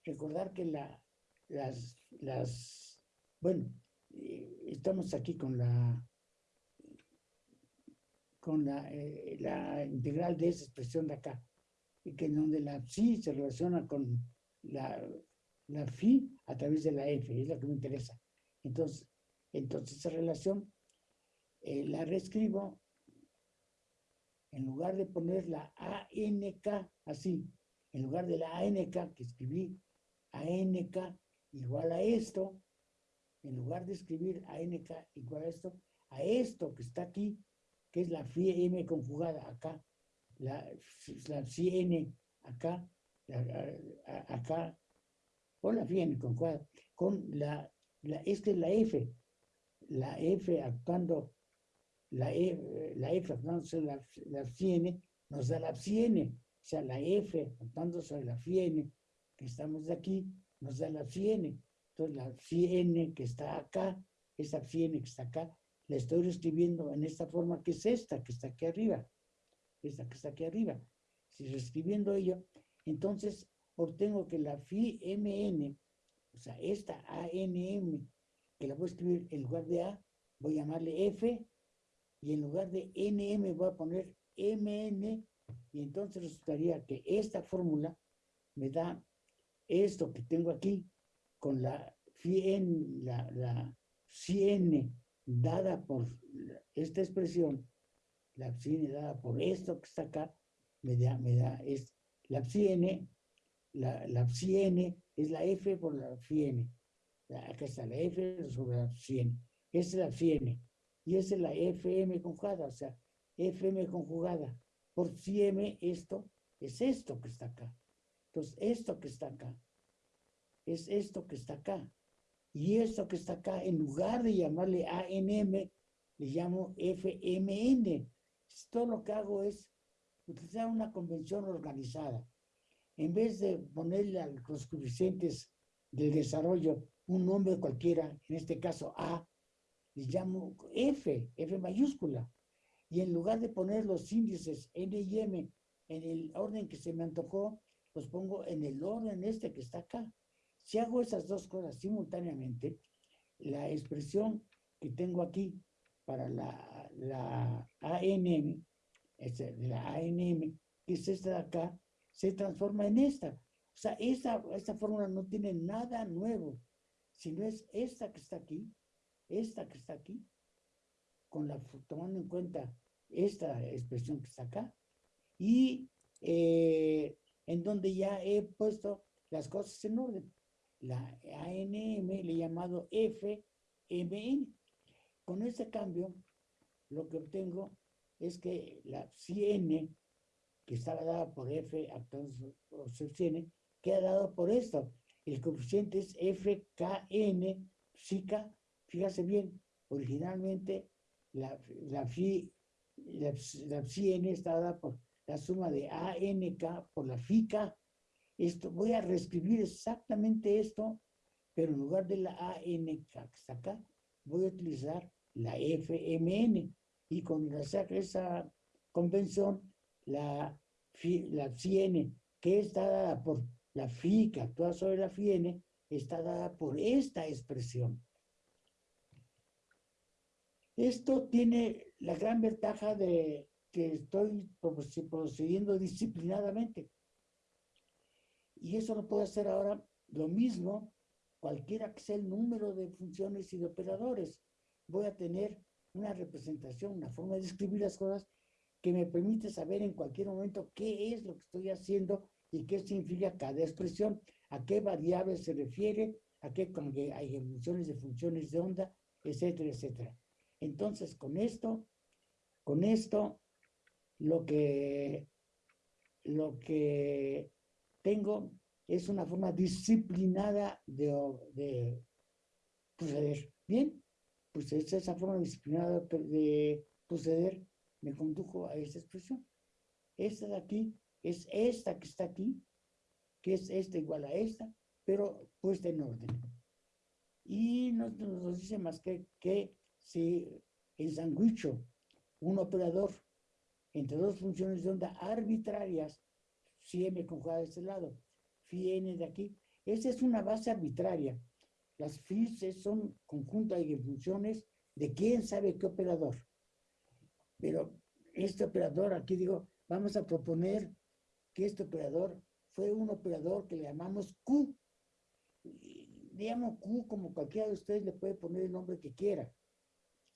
recordar que la, las, las, bueno, eh, estamos aquí con la con la, eh, la, integral de esa expresión de acá, y que en donde la psi se relaciona con la, la phi a través de la f, es lo que me interesa. Entonces, entonces esa relación eh, la reescribo, en lugar de poner la ANK así, en lugar de la ANK que escribí, ANK igual a esto, en lugar de escribir ANK igual a esto, a esto que está aquí, que es la M conjugada acá, la, la phi N acá, acá, con la phi N conjugada, con la, la, esta es la F, la F actuando, la, e, la F actuando sobre la, la N, nos da la N, o sea, la F actuando sobre la N, que estamos aquí, nos da la N. Entonces, la N que está acá, esa N que está acá, la estoy escribiendo en esta forma que es esta, que está aquí arriba. Esta que está aquí arriba. Si reescribiendo ello, entonces obtengo que la phi mn, o sea, esta ANM, que la voy a escribir en lugar de A, voy a llamarle F, y en lugar de NM voy a poner MN, y entonces resultaría que esta fórmula me da esto que tengo aquí, con la phi n, la, la dada por esta expresión, la psi dada por esto que está acá, me da, me da es, la psi la, la psi es la f por la phi n. Acá está la f sobre la psi. Esta es la psi n. Y esa es la fm conjugada, o sea, fm conjugada. Por m esto es esto que está acá. Entonces, esto que está acá es esto que está acá. Y esto que está acá, en lugar de llamarle ANM, le llamo FMN. Todo lo que hago es utilizar una convención organizada. En vez de ponerle a los coeficientes del desarrollo un nombre cualquiera, en este caso A, le llamo F, F mayúscula. Y en lugar de poner los índices N y M en el orden que se me antojó, los pongo en el orden este que está acá. Si hago esas dos cosas simultáneamente, la expresión que tengo aquí para la, la ANM, la ANM, que es esta de acá, se transforma en esta. O sea, esta, esta fórmula no tiene nada nuevo, sino es esta que está aquí, esta que está aquí, con la, tomando en cuenta esta expresión que está acá, y eh, en donde ya he puesto las cosas en orden la ANM le he llamado FMN. Con este cambio, lo que obtengo es que la CN, que estaba dada por F, por CN, queda dado por esto. El coeficiente es FKN, psica, fíjase bien, originalmente la, la, la, la CN está dada por la suma de ANK por la FICA, esto, voy a reescribir exactamente esto, pero en lugar de la AN que está acá, voy a utilizar la FMN. Y con esa convención, la, la FIN, que está dada por la FI, que actúa sobre la FIN, está dada por esta expresión. Esto tiene la gran ventaja de que estoy procediendo disciplinadamente. Y eso lo puedo hacer ahora lo mismo, cualquiera que sea el número de funciones y de operadores. Voy a tener una representación, una forma de escribir las cosas que me permite saber en cualquier momento qué es lo que estoy haciendo y qué significa cada expresión, a qué variable se refiere, a qué hay funciones de funciones de onda, etcétera, etcétera. Entonces, con esto, con esto, lo que, lo que tengo es una forma disciplinada de, proceder. Bien, pues esa forma disciplinada de proceder me condujo a esta expresión. Esta de aquí es esta que está aquí, que es esta igual a esta, pero puesta en orden. Y no nos dice más que, que si ensanguicho un operador entre dos funciones de onda arbitrarias si m conjugada de este lado, phi n de aquí. Esa es una base arbitraria. Las phi son conjuntos de funciones de quién sabe qué operador. Pero este operador, aquí digo, vamos a proponer que este operador fue un operador que le llamamos Q. Le llamo Q como cualquiera de ustedes le puede poner el nombre que quiera.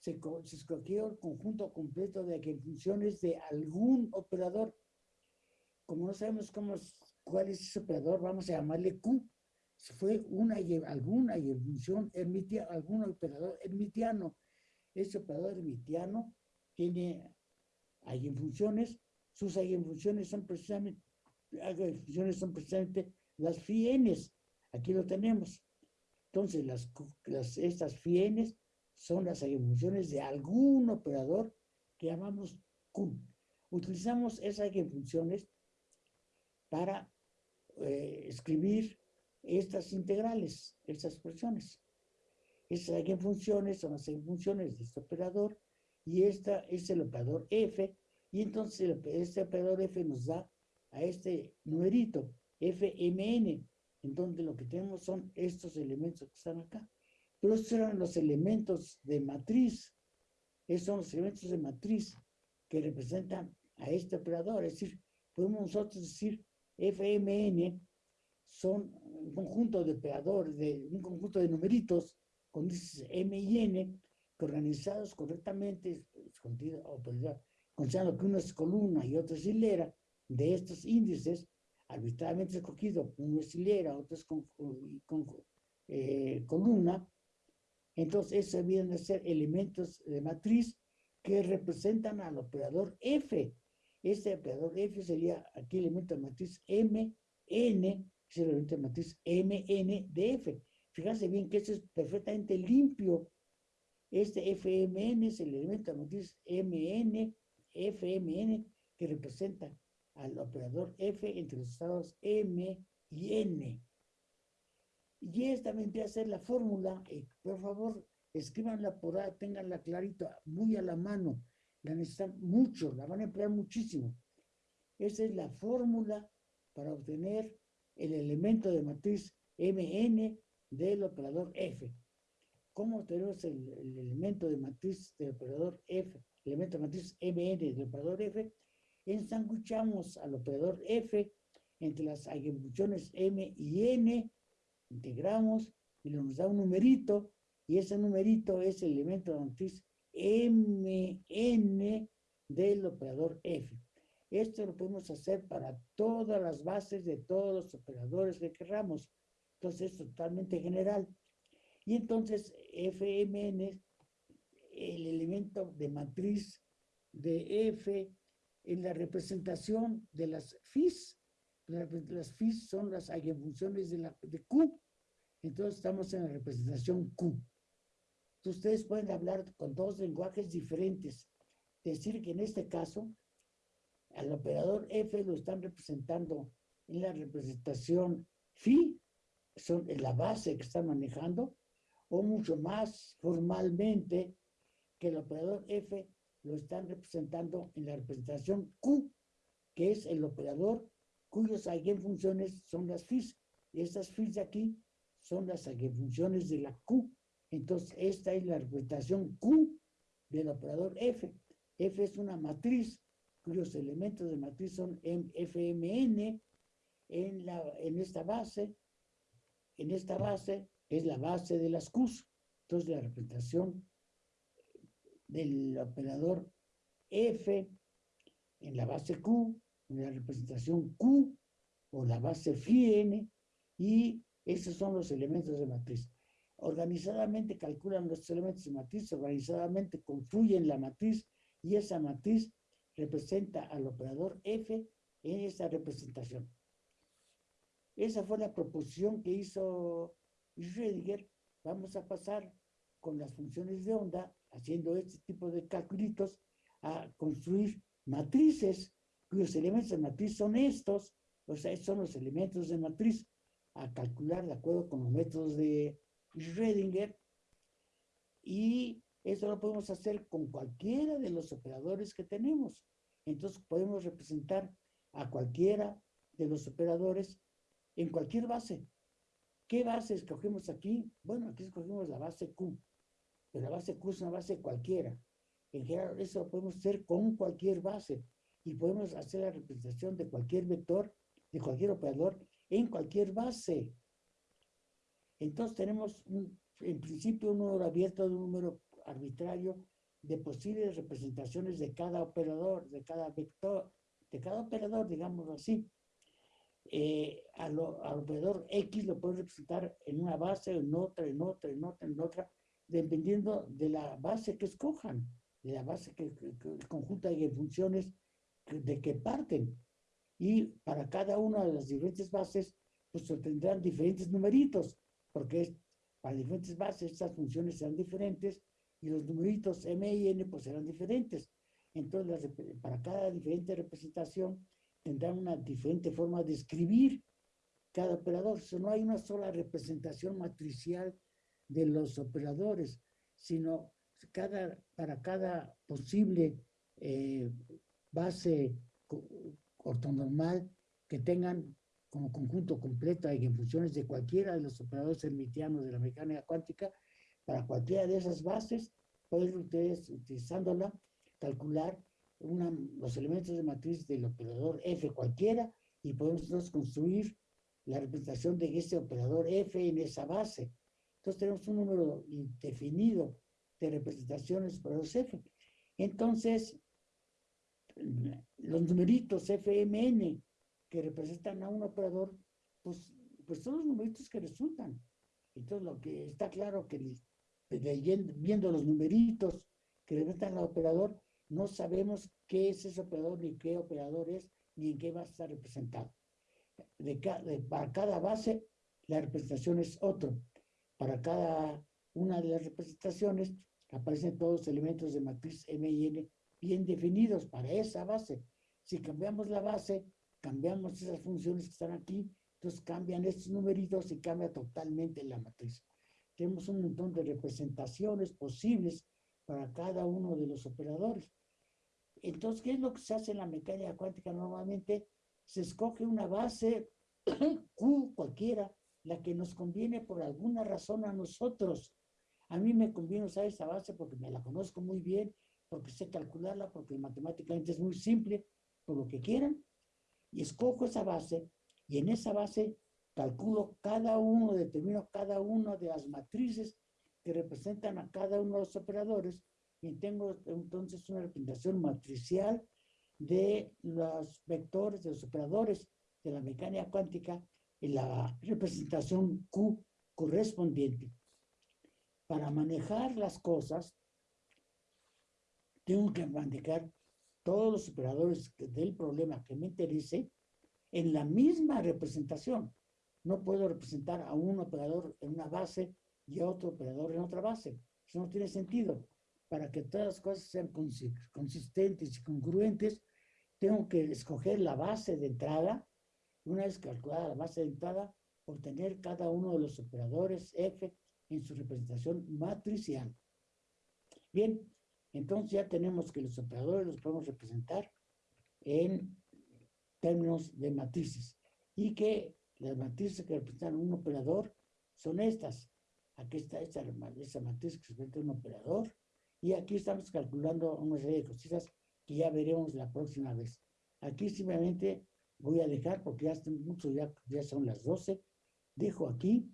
Se, se escogió el conjunto completo de funciones de algún operador. Como no sabemos cómo, cuál es ese operador, vamos a llamarle Q. Si fue una alguna y función hermitia, algún operador hermitiano. Ese operador hermitiano tiene eigenfunciones, sus eigenfunciones son precisamente, eigenfunciones son precisamente las fienes. Aquí lo tenemos. Entonces, las, las, estas fienes son las eigenfunciones de algún operador que llamamos Q. Utilizamos esas eigenfunciones para eh, escribir estas integrales, estas expresiones. Esas eigenfunciones son las eigenfunciones de este operador y esta es el operador f y entonces el- este operador f nos da a este numerito fmn en donde lo que tenemos son estos elementos que están acá pero estos eran los elementos de matriz. Esos son los elementos de matriz que representan a este operador. Es decir podemos nosotros decir fmn son un conjunto de operadores de un conjunto de numeritos con índices m y n que organizados correctamente, pues, considerando que uno es columna y otro es hilera, de estos índices, arbitrariamente escogido, uno es hilera, otro es con, con- eh, columna, entonces esos vienen a ser elementos de matriz que representan al operador F. Este operador F sería aquí el elemento de matriz M, N, es el elemento de matriz M, N de F. Fíjense bien que esto es perfectamente limpio. Este FMN es el elemento de matriz MN, FMN, que representa al operador F entre los estados M y N. Y esta vendría a ser la fórmula, eh, por favor, escríbanla por ahí, tenganla clarito, muy a la mano, la necesitan mucho, la van a emplear muchísimo. Esa es la fórmula para obtener el elemento de matriz MN del operador F. ¿Cómo tenemos el, el elemento de matriz del operador F, el elemento de matriz MN del operador F? Ensanguchamos al operador F entre las eigenfunciones M y N, integramos y nos da un numerito, y ese numerito es el elemento de matriz MN del operador F. Esto lo podemos hacer para todas las bases de todos los operadores que queramos. Entonces es totalmente general. Y entonces FMN es el elemento de matriz de F en la representación de las FIS. La- Las FIS son las eigenfunciones de, la, de Q. Entonces estamos en la representación Q. Entonces, ustedes pueden hablar con dos lenguajes diferentes. Decir que en este caso al operador F lo están representando en la representación phi, son en la base que están manejando, o mucho más formalmente que el operador F lo están representando en la representación Q, que es el operador cuyos eigenfunciones son las. Y estas phis de aquí son las eigenfunciones de la Q. Entonces, esta es la representación Q del operador F. F es una matriz cuyos elementos de matriz son FMN en, la, en esta base. En esta base es la base de las Qs. Entonces, la representación del operador F en la base Q, la representación Q o la base phi n, y esos son los elementos de matriz. Organizadamente calculan los elementos de matriz, organizadamente construyen la matriz y esa matriz representa al operador F en esa representación. Esa fue la proposición que hizo Schrödinger. Vamos a pasar con las funciones de onda, haciendo este tipo de calculitos, a construir matrices cuyos elementos de matriz son estos, o sea, estos son los elementos de matriz, a calcular de acuerdo con los métodos de Schrödinger. Y eso lo podemos hacer con cualquiera de los operadores que tenemos. Entonces podemos representar a cualquiera de los operadores en cualquier base. ¿Qué base escogemos aquí? Bueno, aquí escogimos la base Q, pero la base Q es una base cualquiera. En general, eso lo podemos hacer con cualquier base y podemos hacer la representación de cualquier vector, de cualquier operador, en cualquier base. Entonces tenemos un- en principio un número abierto de un número arbitrario de posibles representaciones de cada operador, de cada vector, de cada operador, digámoslo así. Eh, al, operador X lo pueden representar en una base, en otra, en otra, en otra, en otra, dependiendo de la base que escojan, de la base que, el conjunto de funciones de que parten. Y para cada una de las diferentes bases, pues tendrán diferentes numeritos, porque para diferentes bases estas funciones serán diferentes y los numeritos M y N pues serán diferentes. Entonces, para cada diferente representación tendrán una diferente forma de escribir cada operador. no hay una sola representación matricial de los operadores, sino cada, para cada posible eh, base ortonormal que tengan como conjunto completo y en funciones de cualquiera de los operadores hermitianos de la mecánica cuántica, para cualquiera de esas bases, pueden ustedes, utilizándola, calcular una, los elementos de matriz del operador F cualquiera y podemos construir la representación de ese operador F en esa base. Entonces tenemos un número indefinido de representaciones por los F. Entonces, los numeritos FMN que representan a un operador, pues, pues son los numeritos que resultan. Entonces, lo que está claro que viendo los numeritos que representan al operador, no sabemos qué es ese operador, ni qué operador es, ni en qué va a estar representado. De, para cada base, la representación es otro. Para cada una de las representaciones, aparecen todos los elementos de matriz M y N bien definidos para esa base. Si cambiamos la base, cambiamos esas funciones que están aquí, entonces cambian estos numeritos y cambia totalmente la matriz. Tenemos un montón de representaciones posibles para cada uno de los operadores. Entonces, ¿qué es lo que se hace en la mecánica cuántica? Normalmente se escoge una base (coughs) Q cualquiera, la que nos conviene por alguna razón a nosotros. A mí me conviene usar esa base porque me la conozco muy bien, porque sé calcularla, porque matemáticamente es muy simple, por lo que quieran y escojo esa base y en esa base calculo cada uno, determino cada una de las matrices que representan a cada uno de los operadores y tengo entonces una representación matricial de los vectores, de los operadores de la mecánica cuántica en la representación Q correspondiente. Para manejar las cosas, tengo que manejar todos los operadores del problema que me interese en la misma representación. No puedo representar a un operador en una base y a otro operador en otra base. Eso no tiene sentido. Para que todas las cosas sean consistentes y congruentes, tengo que escoger la base de entrada. Una vez calculada la base de entrada, obtener cada uno de los operadores F en su representación matricial. Bien, entonces ya tenemos que los operadores los podemos representar en términos de matrices y que las matrices que representan un operador son estas. Aquí está esta, esa matriz que representa un operador y aquí estamos calculando una serie de cositas que ya veremos la próxima vez. Aquí simplemente voy a dejar porque ya, mucho, ya, ya son las 12. Dejo aquí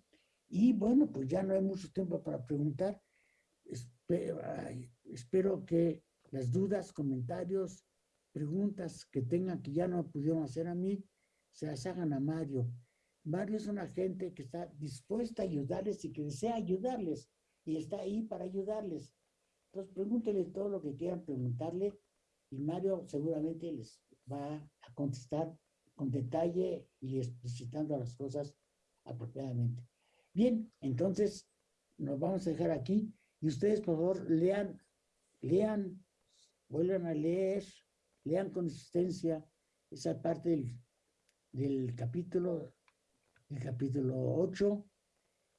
y bueno, pues ya no hay mucho tiempo para preguntar. Espero, espero que las dudas, comentarios, preguntas que tengan que ya no pudieron hacer a mí, se las hagan a Mario. Mario es una gente que está dispuesta a ayudarles y que desea ayudarles y está ahí para ayudarles. Entonces pregúntenle todo lo que quieran preguntarle y Mario seguramente les va a contestar con detalle y explicitando las cosas apropiadamente. Bien, entonces nos vamos a dejar aquí. Y ustedes, por favor, lean, lean, vuelvan a leer, lean con insistencia esa parte del, del capítulo, el capítulo 8.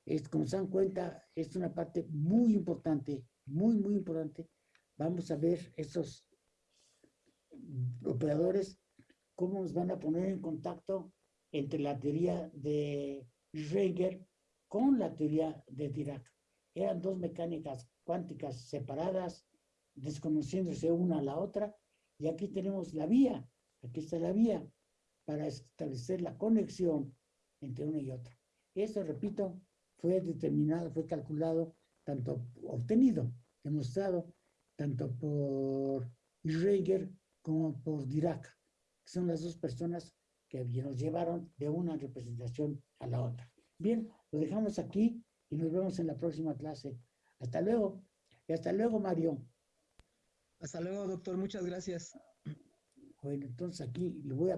Es, como se dan cuenta, es una parte muy importante, muy, muy importante. Vamos a ver esos operadores, cómo nos van a poner en contacto entre la teoría de Schrödinger con la teoría de Dirac eran dos mecánicas cuánticas separadas, desconociéndose una a la otra, y aquí tenemos la vía, aquí está la vía, para establecer la conexión entre una y otra. Eso, repito, fue determinado, fue calculado, tanto obtenido, demostrado tanto por Schreiger como por Dirac, que son las dos personas que nos llevaron de una representación a la otra. Bien, lo dejamos aquí y nos vemos en la próxima clase. Hasta luego. Y hasta luego, Mario. Hasta luego, doctor. Muchas gracias. Bueno, entonces aquí le voy a